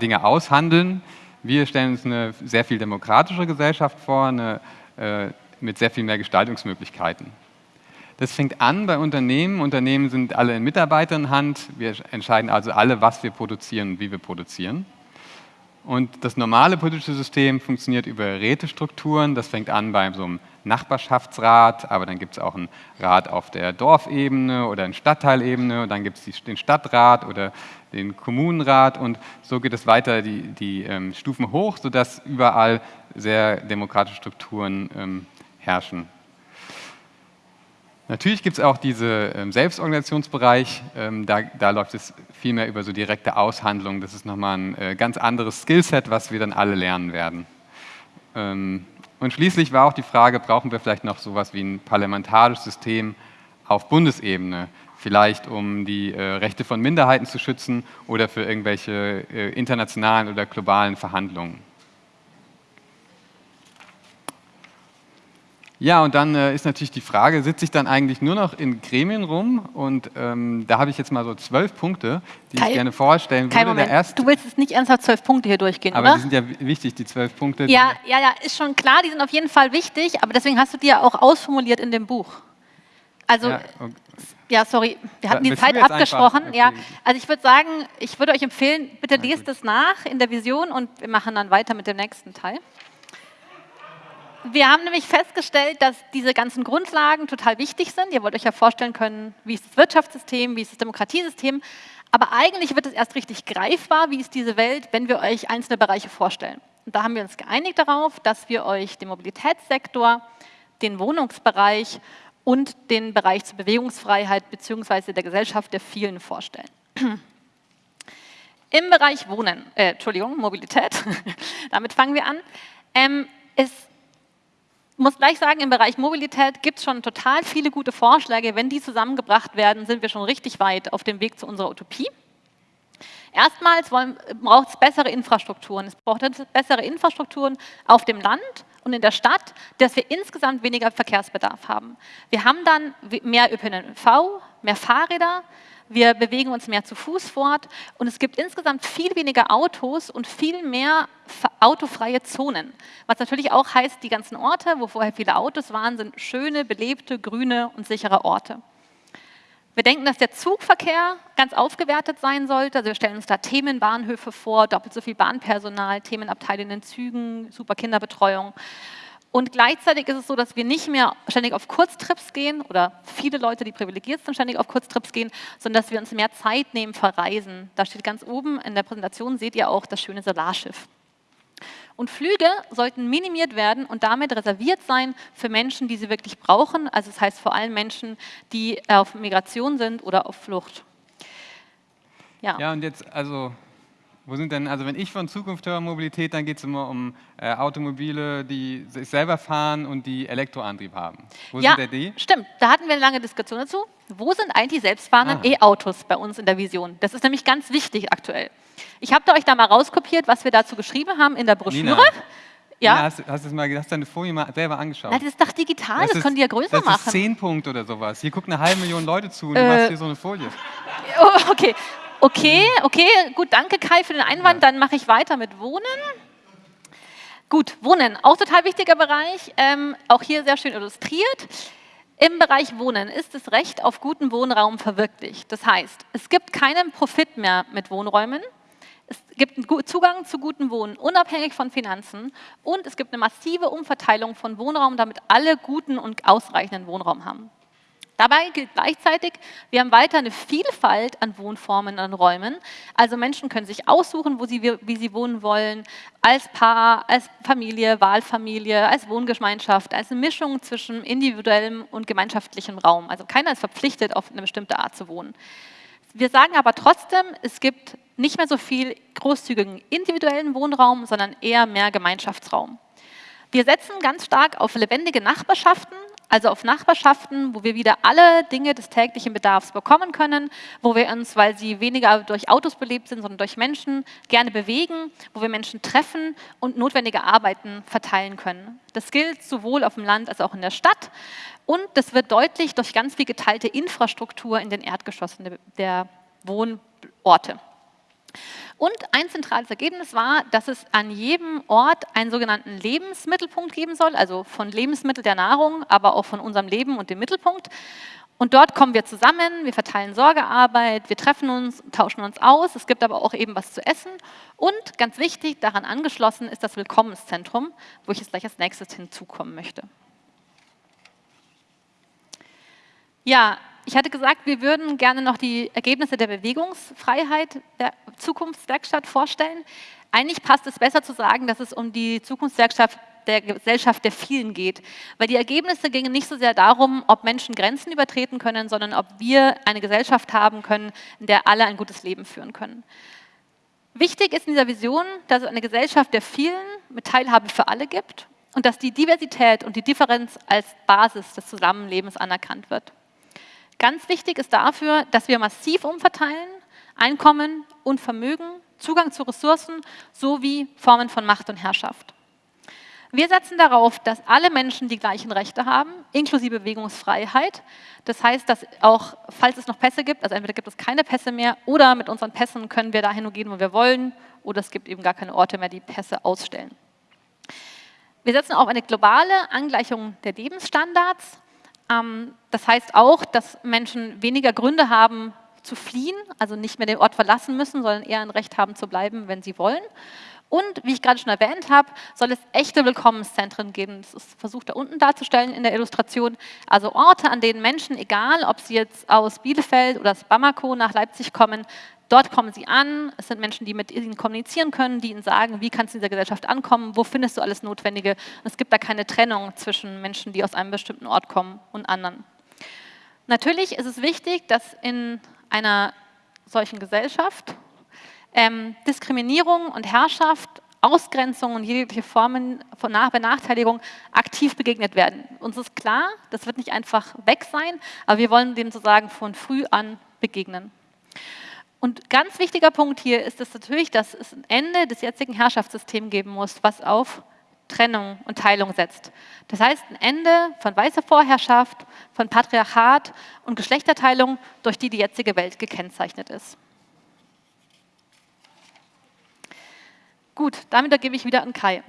Dinge aushandeln. Wir stellen uns eine sehr viel demokratische Gesellschaft vor, eine, äh, mit sehr viel mehr Gestaltungsmöglichkeiten. Das fängt an bei Unternehmen. Unternehmen sind alle in Mitarbeiternhand. Wir entscheiden also alle, was wir produzieren und wie wir produzieren. Und das normale politische System funktioniert über Rätestrukturen. Das fängt an bei so einem Nachbarschaftsrat, aber dann gibt es auch einen Rat auf der Dorfebene oder in Stadtteilebene. Und dann gibt es den Stadtrat oder den Kommunenrat und so geht es weiter die, die ähm, Stufen hoch, sodass überall sehr demokratische Strukturen ähm, herrschen. Natürlich gibt es auch diesen ähm, Selbstorganisationsbereich, ähm, da, da, läuft es viel mehr über so direkte Aushandlung. Das ist nochmal ein äh, ganz anderes Skillset, was wir dann alle lernen werden. Ähm, und schließlich war auch die Frage, brauchen wir vielleicht noch sowas wie ein parlamentarisches System auf Bundesebene, vielleicht um die äh, Rechte von Minderheiten zu schützen oder für irgendwelche äh, internationalen oder globalen Verhandlungen. Ja, und dann äh, ist natürlich die Frage, sitze ich dann eigentlich nur noch in Gremien rum? Und ähm, da habe ich jetzt mal so zwölf Punkte, die Kai, ich gerne vorstellen würde. Moment. Erste, du willst jetzt nicht ernsthaft zwölf Punkte hier durchgehen, aber oder? die sind ja wichtig, die zwölf Punkte. Ja, ja, ja, ist schon klar, die sind auf jeden Fall wichtig, aber deswegen hast du die ja auch ausformuliert in dem Buch. Also, ja, okay. ja sorry, wir hatten die Zeit abgesprochen. Okay. Ja, also ich würde sagen, ich würde euch empfehlen, bitte lest es nach in der Vision und wir machen dann weiter mit dem nächsten Teil. Wir haben nämlich festgestellt, dass diese ganzen Grundlagen total wichtig sind. Ihr wollt euch ja vorstellen können, wie ist das Wirtschaftssystem, wie ist das Demokratiesystem. Aber eigentlich wird es erst richtig greifbar, wie ist diese Welt, wenn wir euch einzelne Bereiche vorstellen. Und da haben wir uns geeinigt darauf, dass wir euch den Mobilitätssektor, den Wohnungsbereich und den Bereich zur Bewegungsfreiheit bzw. der Gesellschaft der vielen vorstellen. Im Bereich Wohnen, äh, Entschuldigung, Mobilität, damit fangen wir an, ähm, ist muss gleich sagen, im Bereich Mobilität gibt es schon total viele gute Vorschläge. Wenn die zusammengebracht werden, sind wir schon richtig weit auf dem Weg zu unserer Utopie. Erstmals braucht es bessere Infrastrukturen. Es braucht bessere Infrastrukturen auf dem Land und in der Stadt, dass wir insgesamt weniger Verkehrsbedarf haben. Wir haben dann mehr ÖPNV, mehr Fahrräder, wir bewegen uns mehr zu Fuß fort und es gibt insgesamt viel weniger Autos und viel mehr autofreie Zonen. Was natürlich auch heißt, die ganzen Orte, wo vorher viele Autos waren, sind schöne, belebte, grüne und sichere Orte. Wir denken, dass der Zugverkehr ganz aufgewertet sein sollte. Also wir stellen uns da Themenbahnhöfe vor, doppelt so viel Bahnpersonal, Themenabteile in den Zügen, super Kinderbetreuung. Und gleichzeitig ist es so, dass wir nicht mehr ständig auf Kurztrips gehen oder viele Leute, die privilegiert sind, ständig auf Kurztrips gehen, sondern dass wir uns mehr Zeit nehmen für Reisen. Da steht ganz oben in der Präsentation, seht ihr auch das schöne Solarschiff. Und Flüge sollten minimiert werden und damit reserviert sein für Menschen, die sie wirklich brauchen. Also das heißt vor allem Menschen, die auf Migration sind oder auf Flucht. Ja, ja und jetzt, also wo sind denn, also wenn ich von Zukunft höre Mobilität, dann geht es immer um äh, Automobile, die sich selber fahren und die Elektroantrieb haben. Wo ja, sind denn die? stimmt. Da hatten wir eine lange Diskussion dazu. Wo sind eigentlich selbstfahrende ah. E-Autos bei uns in der Vision? Das ist nämlich ganz wichtig aktuell. Ich habe euch da mal rauskopiert, was wir dazu geschrieben haben in der Broschüre. Nina. Ja. Nina, hast, hast, du mal, hast deine Folie mal selber angeschaut? Na, das ist doch digital, das, das ist, könnt ihr ja größer das machen. Das ist 10 Punkte oder sowas. Hier gucken eine halbe Million Leute zu und äh, du machst hier so eine Folie. Oh, okay, Okay, okay, gut, danke Kai für den Einwand. Dann mache ich weiter mit Wohnen. Gut, Wohnen, auch total wichtiger Bereich, ähm, auch hier sehr schön illustriert. Im Bereich Wohnen ist das Recht auf guten Wohnraum verwirklicht. Das heißt, es gibt keinen Profit mehr mit Wohnräumen, es gibt einen Zugang zu gutem Wohnen, unabhängig von Finanzen und es gibt eine massive Umverteilung von Wohnraum, damit alle guten und ausreichenden Wohnraum haben. Dabei gilt gleichzeitig, wir haben weiter eine Vielfalt an Wohnformen, an Räumen. Also Menschen können sich aussuchen, wo sie, wie sie wohnen wollen, als Paar, als Familie, Wahlfamilie, als Wohngemeinschaft, als eine Mischung zwischen individuellem und gemeinschaftlichem Raum. Also keiner ist verpflichtet, auf eine bestimmte Art zu wohnen. Wir sagen aber trotzdem, es gibt nicht mehr so viel großzügigen individuellen Wohnraum, sondern eher mehr Gemeinschaftsraum. Wir setzen ganz stark auf lebendige Nachbarschaften, also auf Nachbarschaften, wo wir wieder alle Dinge des täglichen Bedarfs bekommen können, wo wir uns, weil sie weniger durch Autos belebt sind, sondern durch Menschen, gerne bewegen, wo wir Menschen treffen und notwendige Arbeiten verteilen können. Das gilt sowohl auf dem Land als auch in der Stadt und das wird deutlich durch ganz viel geteilte Infrastruktur in den Erdgeschossen der Wohnorte. Und ein zentrales Ergebnis war, dass es an jedem Ort einen sogenannten Lebensmittelpunkt geben soll, also von Lebensmittel der Nahrung, aber auch von unserem Leben und dem Mittelpunkt. Und dort kommen wir zusammen, wir verteilen Sorgearbeit, wir treffen uns, tauschen uns aus, es gibt aber auch eben was zu essen. Und ganz wichtig, daran angeschlossen ist das Willkommenszentrum, wo ich jetzt gleich als nächstes hinzukommen möchte. Ja, ich hatte gesagt, wir würden gerne noch die Ergebnisse der Bewegungsfreiheit der Zukunftswerkstatt vorstellen. Eigentlich passt es besser zu sagen, dass es um die Zukunftswerkstatt der Gesellschaft der vielen geht. Weil die Ergebnisse gingen nicht so sehr darum, ob Menschen Grenzen übertreten können, sondern ob wir eine Gesellschaft haben können, in der alle ein gutes Leben führen können. Wichtig ist in dieser Vision, dass es eine Gesellschaft der vielen mit Teilhabe für alle gibt und dass die Diversität und die Differenz als Basis des Zusammenlebens anerkannt wird. Ganz wichtig ist dafür, dass wir massiv umverteilen, Einkommen und Vermögen, Zugang zu Ressourcen sowie Formen von Macht und Herrschaft. Wir setzen darauf, dass alle Menschen die gleichen Rechte haben, inklusive Bewegungsfreiheit. Das heißt, dass auch, falls es noch Pässe gibt, also entweder gibt es keine Pässe mehr oder mit unseren Pässen können wir dahin gehen, wo wir wollen, oder es gibt eben gar keine Orte mehr, die Pässe ausstellen. Wir setzen auf eine globale Angleichung der Lebensstandards. Ähm, das heißt auch, dass Menschen weniger Gründe haben zu fliehen, also nicht mehr den Ort verlassen müssen, sondern eher ein Recht haben zu bleiben, wenn sie wollen. Und wie ich gerade schon erwähnt habe, soll es echte Willkommenszentren geben. Das ist versucht da unten darzustellen in der Illustration. Also Orte, an denen Menschen, egal ob sie jetzt aus Bielefeld oder aus Bamako nach Leipzig kommen, Dort kommen sie an, es sind Menschen, die mit ihnen kommunizieren können, die ihnen sagen, wie kannst du in dieser Gesellschaft ankommen, wo findest du alles Notwendige. Es gibt da keine Trennung zwischen Menschen, die aus einem bestimmten Ort kommen und anderen. Natürlich ist es wichtig, dass in einer solchen Gesellschaft ähm, Diskriminierung und Herrschaft, Ausgrenzung und jegliche Formen von Nach Benachteiligung aktiv begegnet werden. Uns ist klar, das wird nicht einfach weg sein, aber wir wollen dem sozusagen von früh an begegnen. Und ganz wichtiger Punkt hier ist es natürlich, dass es ein Ende des jetzigen Herrschaftssystems geben muss, was auf Trennung und Teilung setzt. Das heißt, ein Ende von weißer Vorherrschaft, von Patriarchat und Geschlechterteilung, durch die die jetzige Welt gekennzeichnet ist. Gut, damit ergebe ich wieder an Kai.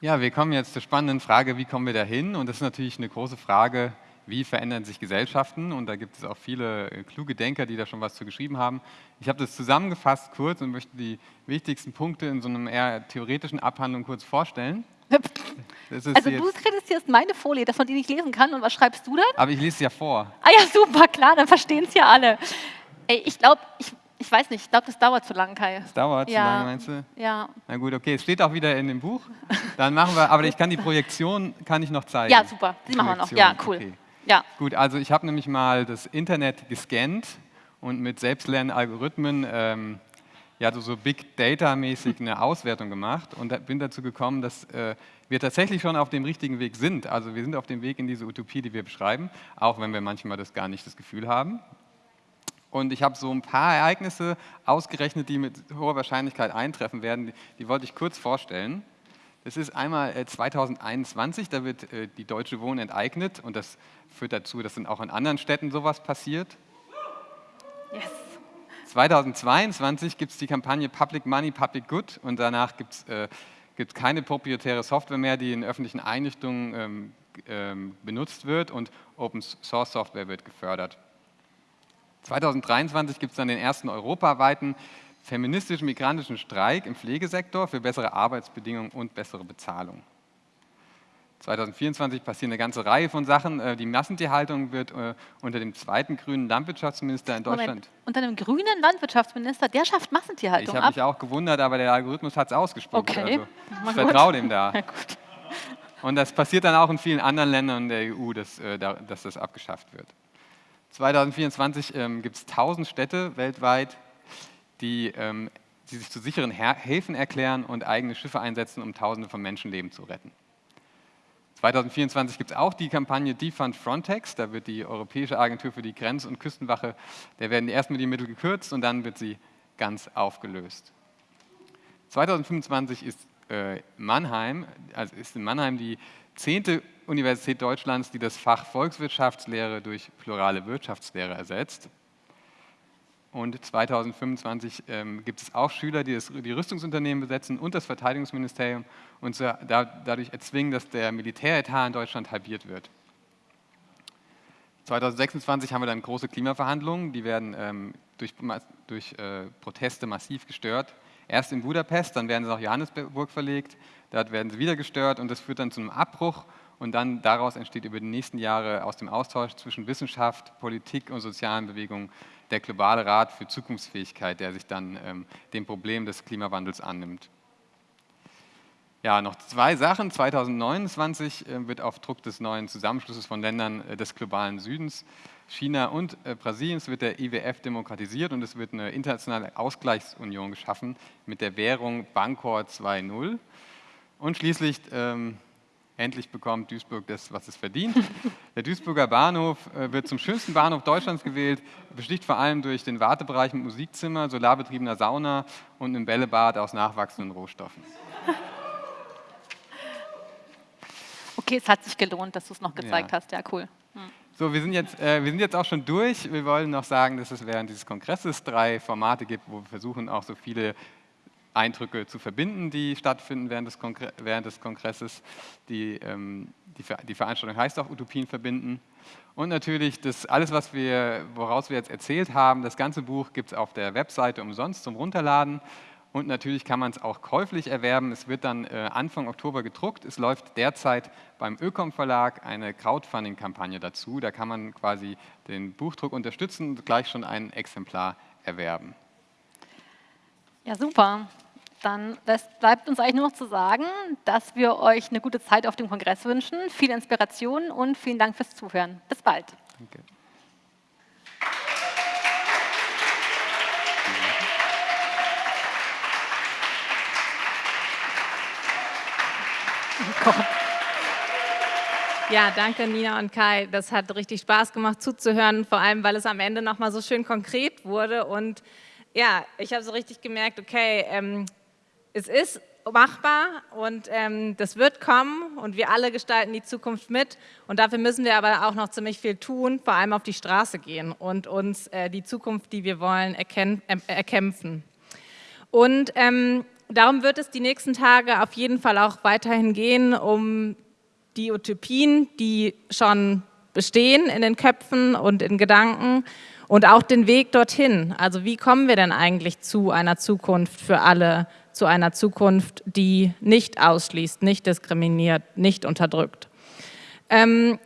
Ja, wir kommen jetzt zur spannenden Frage, wie kommen wir dahin? Und das ist natürlich eine große Frage, wie verändern sich Gesellschaften und da gibt es auch viele äh, kluge Denker, die da schon was zu geschrieben haben. Ich habe das zusammengefasst kurz und möchte die wichtigsten Punkte in so einem eher theoretischen Abhandlung kurz vorstellen. also du kritisierst meine Folie, man die nicht lesen kann und was schreibst du dann? Aber ich lese es ja vor. Ah ja, super, klar, dann verstehen es ja alle. Ey, ich glaube, ich, ich weiß nicht, ich glaube, das dauert zu lang, Kai. Das dauert ja. zu lang, meinst du? Ja. Na gut, okay, es steht auch wieder in dem Buch. Dann machen wir, aber ich kann die Projektion, kann ich noch zeigen. Ja, super, die machen wir noch. Ja, cool. Okay. Ja. Gut, also ich habe nämlich mal das Internet gescannt und mit selbstlernenden Algorithmen ähm, ja, so Big Data-mäßig eine Auswertung gemacht und bin dazu gekommen, dass äh, wir tatsächlich schon auf dem richtigen Weg sind. Also wir sind auf dem Weg in diese Utopie, die wir beschreiben, auch wenn wir manchmal das gar nicht das Gefühl haben. Und ich habe so ein paar Ereignisse ausgerechnet, die mit hoher Wahrscheinlichkeit eintreffen werden. Die, die wollte ich kurz vorstellen. Das ist einmal 2021, äh, da wird äh, die Deutsche Wohnen enteignet und das führt dazu, dass dann auch in anderen Städten sowas passiert. Yes. 2022 gibt es die Kampagne Public Money, Public Good und danach gibt es äh, keine proprietäre Software mehr, die in öffentlichen Einrichtungen ähm, ähm, benutzt wird und Open Source Software wird gefördert. 2023 gibt es dann den ersten europaweiten feministischen migrantischen Streik im Pflegesektor für bessere Arbeitsbedingungen und bessere Bezahlung. 2024 passieren eine ganze Reihe von Sachen. Äh, die Massentierhaltung wird äh, unter dem zweiten grünen Landwirtschaftsminister in Deutschland... Moment. Unter dem grünen Landwirtschaftsminister, der schafft Massentierhaltung Ich habe mich auch gewundert, aber der Algorithmus hat es ausgesprochen. Okay. Also, ich vertraue dem da. Und das passiert dann auch in vielen anderen Ländern der EU, dass, äh, dass das abgeschafft wird. 2024 ähm, gibt es 1000 Städte weltweit, die, ähm, die sich zu sicheren Häfen erklären und eigene Schiffe einsetzen, um Tausende von Menschenleben zu retten. 2024 gibt es auch die Kampagne Defund Frontex, da wird die Europäische Agentur für die Grenz- und Küstenwache, da werden erstmal die Mittel gekürzt und dann wird sie ganz aufgelöst. 2025 ist äh, Mannheim, also ist in Mannheim die zehnte Universität Deutschlands, die das Fach Volkswirtschaftslehre durch plurale Wirtschaftslehre ersetzt. Und 2025 ähm, gibt es auch Schüler, die das, die Rüstungsunternehmen besetzen und das Verteidigungsministerium und so, da, dadurch erzwingen, dass der Militäretat in Deutschland halbiert wird. 2026 haben wir dann große Klimaverhandlungen, die werden ähm, durch, durch äh, Proteste massiv gestört. Erst in Budapest, dann werden sie nach Johannesburg verlegt, dort werden sie wieder gestört und das führt dann zu einem Abbruch und dann daraus entsteht über die nächsten Jahre aus dem Austausch zwischen Wissenschaft, Politik und sozialen Bewegungen der globale Rat für Zukunftsfähigkeit, der sich dann ähm, dem Problem des Klimawandels annimmt. Ja, noch zwei Sachen. 2029 äh, wird auf Druck des neuen Zusammenschlusses von Ländern äh, des globalen Südens, China und äh, Brasiliens, wird der IWF demokratisiert und es wird eine internationale Ausgleichsunion geschaffen mit der Währung Bancor 2.0. Und schließlich ähm, Endlich bekommt Duisburg das, was es verdient. Der Duisburger Bahnhof äh, wird zum schönsten Bahnhof Deutschlands gewählt, besticht vor allem durch den Wartebereich mit Musikzimmer, solarbetriebener Sauna und einem Bällebad aus nachwachsenden Rohstoffen. Okay, es hat sich gelohnt, dass du es noch gezeigt Ja. hast. Ja, cool. Hm. So, wir sind, jetzt, äh, wir sind jetzt auch schon durch. Wir wollen noch sagen, dass es während dieses Kongresses drei Formate gibt, wo wir versuchen, auch so viele Eindrücke zu verbinden, die stattfinden während des, Kongre während des Kongresses. Die, ähm, die, Ver die Veranstaltung heißt auch Utopien verbinden. Und natürlich, das, alles, was wir, woraus wir jetzt erzählt haben, das ganze Buch gibt es auf der Webseite umsonst zum Runterladen. Und natürlich kann man es auch käuflich erwerben. Es wird dann äh, Anfang Oktober gedruckt. Es läuft derzeit beim Ökom Verlag eine Crowdfunding-Kampagne dazu. Da kann man quasi den Buchdruck unterstützen und gleich schon ein Exemplar erwerben. Ja, super. Dann bleibt uns eigentlich nur noch zu sagen, dass wir euch eine gute Zeit auf dem Kongress wünschen, viel Inspiration und vielen Dank fürs Zuhören. Bis bald. Danke. Ja, danke Nina und Kai. Das hat richtig Spaß gemacht zuzuhören, vor allem weil es am Ende nochmal so schön konkret wurde. Und ja, ich habe so richtig gemerkt, okay, ähm, es ist machbar und ähm, das wird kommen und wir alle gestalten die Zukunft mit. Und dafür müssen wir aber auch noch ziemlich viel tun, vor allem auf die Straße gehen und uns äh, die Zukunft, die wir wollen, erken- äh, erkämpfen. Und ähm, darum wird es die nächsten Tage auf jeden Fall auch weiterhin gehen, um die Utopien, die schon bestehen in den Köpfen und in Gedanken und auch den Weg dorthin. Also wie kommen wir denn eigentlich zu einer Zukunft für alle, zu einer Zukunft, die nicht ausschließt, nicht diskriminiert, nicht unterdrückt. Ähm,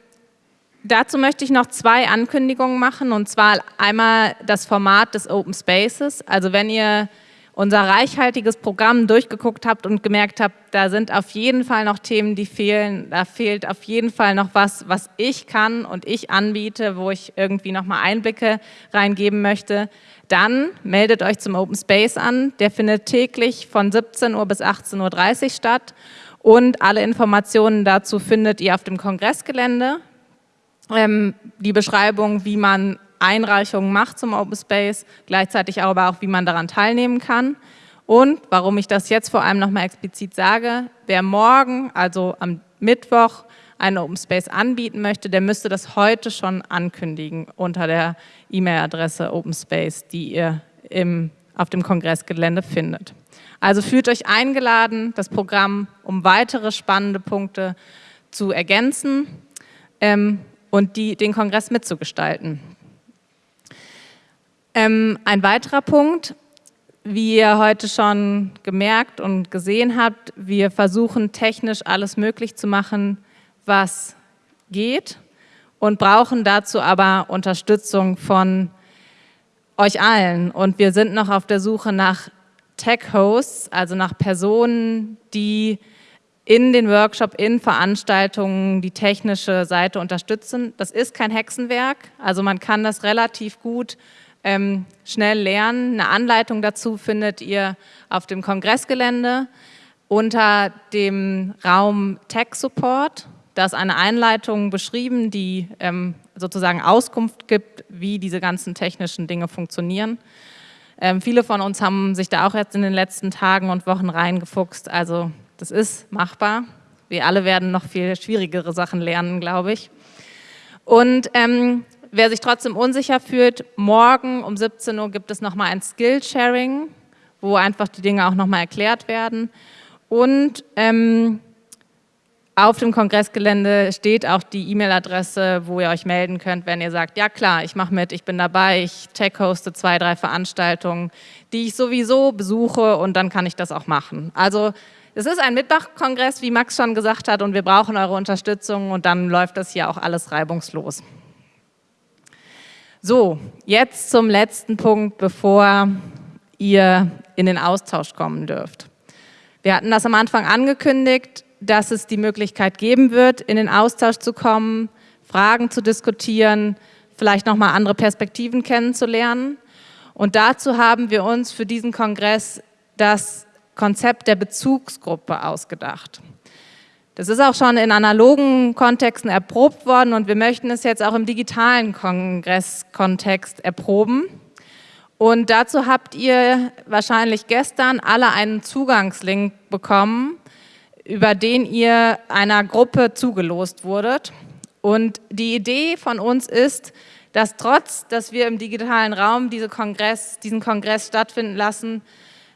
Dazu möchte ich noch zwei Ankündigungen machen, und zwar einmal das Format des Open Spaces. Also wenn ihr unser reichhaltiges Programm durchgeguckt habt und gemerkt habt, da sind auf jeden Fall noch Themen, die fehlen, da fehlt auf jeden Fall noch was, was ich kann und ich anbiete, wo ich irgendwie nochmal Einblicke reingeben möchte, dann meldet euch zum Open Space an. Der findet täglich von 17 Uhr bis 18.30 Uhr statt. Und alle Informationen dazu findet ihr auf dem Kongressgelände. Ähm, die Beschreibung, wie man Einreichungen macht zum Open Space, gleichzeitig aber auch, wie man daran teilnehmen kann. Und warum ich das jetzt vor allem nochmal explizit sage, wer morgen, also am Mittwoch, einen Open Space anbieten möchte, der müsste das heute schon ankündigen unter der E-Mail-Adresse Open Space, die ihr im, auf dem Kongressgelände findet. Also fühlt euch eingeladen, das Programm um weitere spannende Punkte zu ergänzen ähm, und die, den Kongress mitzugestalten. Ähm, ein weiterer Punkt, wie ihr heute schon gemerkt und gesehen habt, wir versuchen technisch alles möglich zu machen, was geht und brauchen dazu aber Unterstützung von euch allen. Und wir sind noch auf der Suche nach Tech-Hosts, also nach Personen, die in den Workshop, in Veranstaltungen die technische Seite unterstützen. Das ist kein Hexenwerk, also man kann das relativ gut ähm, schnell lernen. Eine Anleitung dazu findet ihr auf dem Kongressgelände unter dem Raum Tech Support. Da ist eine Einleitung beschrieben, die ähm, sozusagen Auskunft gibt, wie diese ganzen technischen Dinge funktionieren. Ähm, viele von uns haben sich da auch jetzt in den letzten Tagen und Wochen reingefuchst. Also das ist machbar. Wir alle werden noch viel schwierigere Sachen lernen, glaube ich. Und ähm, wer sich trotzdem unsicher fühlt, morgen um 17 Uhr gibt es nochmal ein Skill-Sharing, wo einfach die Dinge auch nochmal erklärt werden. Und ähm, auf dem Kongressgelände steht auch die E-Mail-Adresse, wo ihr euch melden könnt, wenn ihr sagt, ja klar, ich mache mit, ich bin dabei, ich tech-hoste zwei, drei Veranstaltungen, die ich sowieso besuche und dann kann ich das auch machen. Also es ist ein Mitmachkongress, wie Max schon gesagt hat, und wir brauchen eure Unterstützung und dann läuft das hier auch alles reibungslos. So, jetzt zum letzten Punkt, bevor ihr in den Austausch kommen dürft. Wir hatten das am Anfang angekündigt, dass es die Möglichkeit geben wird, in den Austausch zu kommen, Fragen zu diskutieren, vielleicht nochmal andere Perspektiven kennenzulernen. Und dazu haben wir uns für diesen Kongress das Konzept der Bezugsgruppe ausgedacht. Das ist auch schon in analogen Kontexten erprobt worden und wir möchten es jetzt auch im digitalen Kongresskontext erproben. Und dazu habt ihr wahrscheinlich gestern alle einen Zugangslink bekommen, über den ihr einer Gruppe zugelost wurdet. Und die Idee von uns ist, dass trotz, dass wir im digitalen Raum diese Kongress, diesen Kongress stattfinden lassen,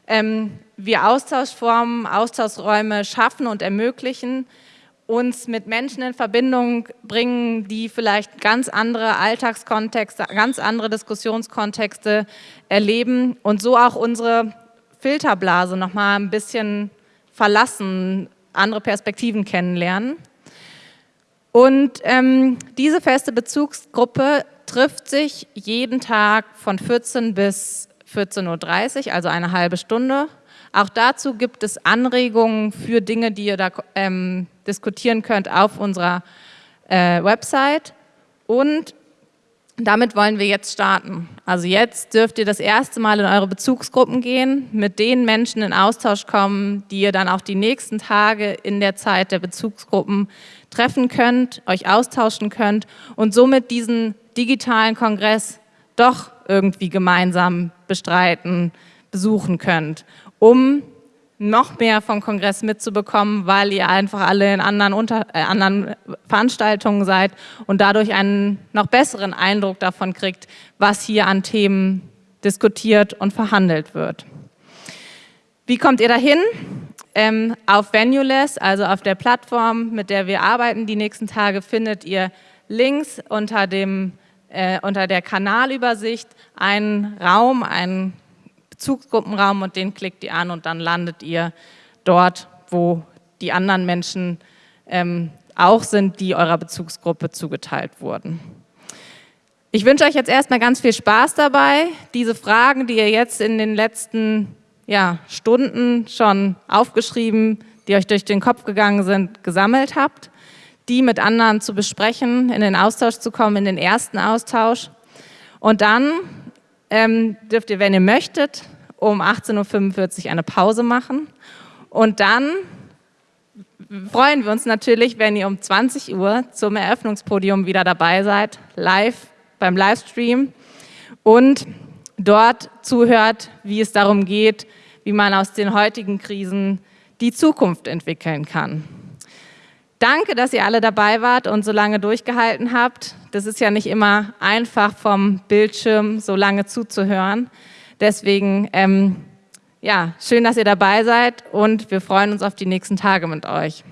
ähm, wir Austauschformen, Austauschräume schaffen und ermöglichen, uns mit Menschen in Verbindung bringen, die vielleicht ganz andere Alltagskontexte, ganz andere Diskussionskontexte erleben und so auch unsere Filterblase nochmal ein bisschen verlassen, andere Perspektiven kennenlernen. Und ähm, diese feste Bezugsgruppe trifft sich jeden Tag von 14 bis 14.30 Uhr, also eine halbe Stunde. Auch dazu gibt es Anregungen für Dinge, die ihr da ähm, diskutieren könnt auf unserer äh, Website. Und damit wollen wir jetzt starten. Also jetzt dürft ihr das erste Mal in eure Bezugsgruppen gehen, mit den Menschen in Austausch kommen, die ihr dann auch die nächsten Tage in der Zeit der Bezugsgruppen treffen könnt, euch austauschen könnt und somit diesen digitalen Kongress doch irgendwie gemeinsam bestreiten, besuchen könnt, um noch mehr vom Kongress mitzubekommen, weil ihr einfach alle in anderen, Unter äh, anderen Veranstaltungen seid und dadurch einen noch besseren Eindruck davon kriegt, was hier an Themen diskutiert und verhandelt wird. Wie kommt ihr dahin? Ähm, auf Venuless, also auf der Plattform, mit der wir arbeiten die nächsten Tage, findet ihr links unter, dem, äh, unter der Kanalübersicht einen Raum, einen Bezugsgruppenraum und den klickt ihr an und dann landet ihr dort, wo die anderen Menschen ähm, auch sind, die eurer Bezugsgruppe zugeteilt wurden. Ich wünsche euch jetzt erstmal ganz viel Spaß dabei, diese Fragen, die ihr jetzt in den letzten ja, Stunden schon aufgeschrieben, die euch durch den Kopf gegangen sind, gesammelt habt, die mit anderen zu besprechen, in den Austausch zu kommen, in den ersten Austausch. Und dann ähm, dürft ihr, wenn ihr möchtet, um 18.45 Uhr eine Pause machen. Und dann freuen wir uns natürlich, wenn ihr um 20 Uhr zum Eröffnungspodium wieder dabei seid, live beim Livestream und dort zuhört, wie es darum geht, wie man aus den heutigen Krisen die Zukunft entwickeln kann. Danke, dass ihr alle dabei wart und so lange durchgehalten habt. Das ist ja nicht immer einfach vom Bildschirm so lange zuzuhören. Deswegen, ähm, ja, schön, dass ihr dabei seid und wir freuen uns auf die nächsten Tage mit euch.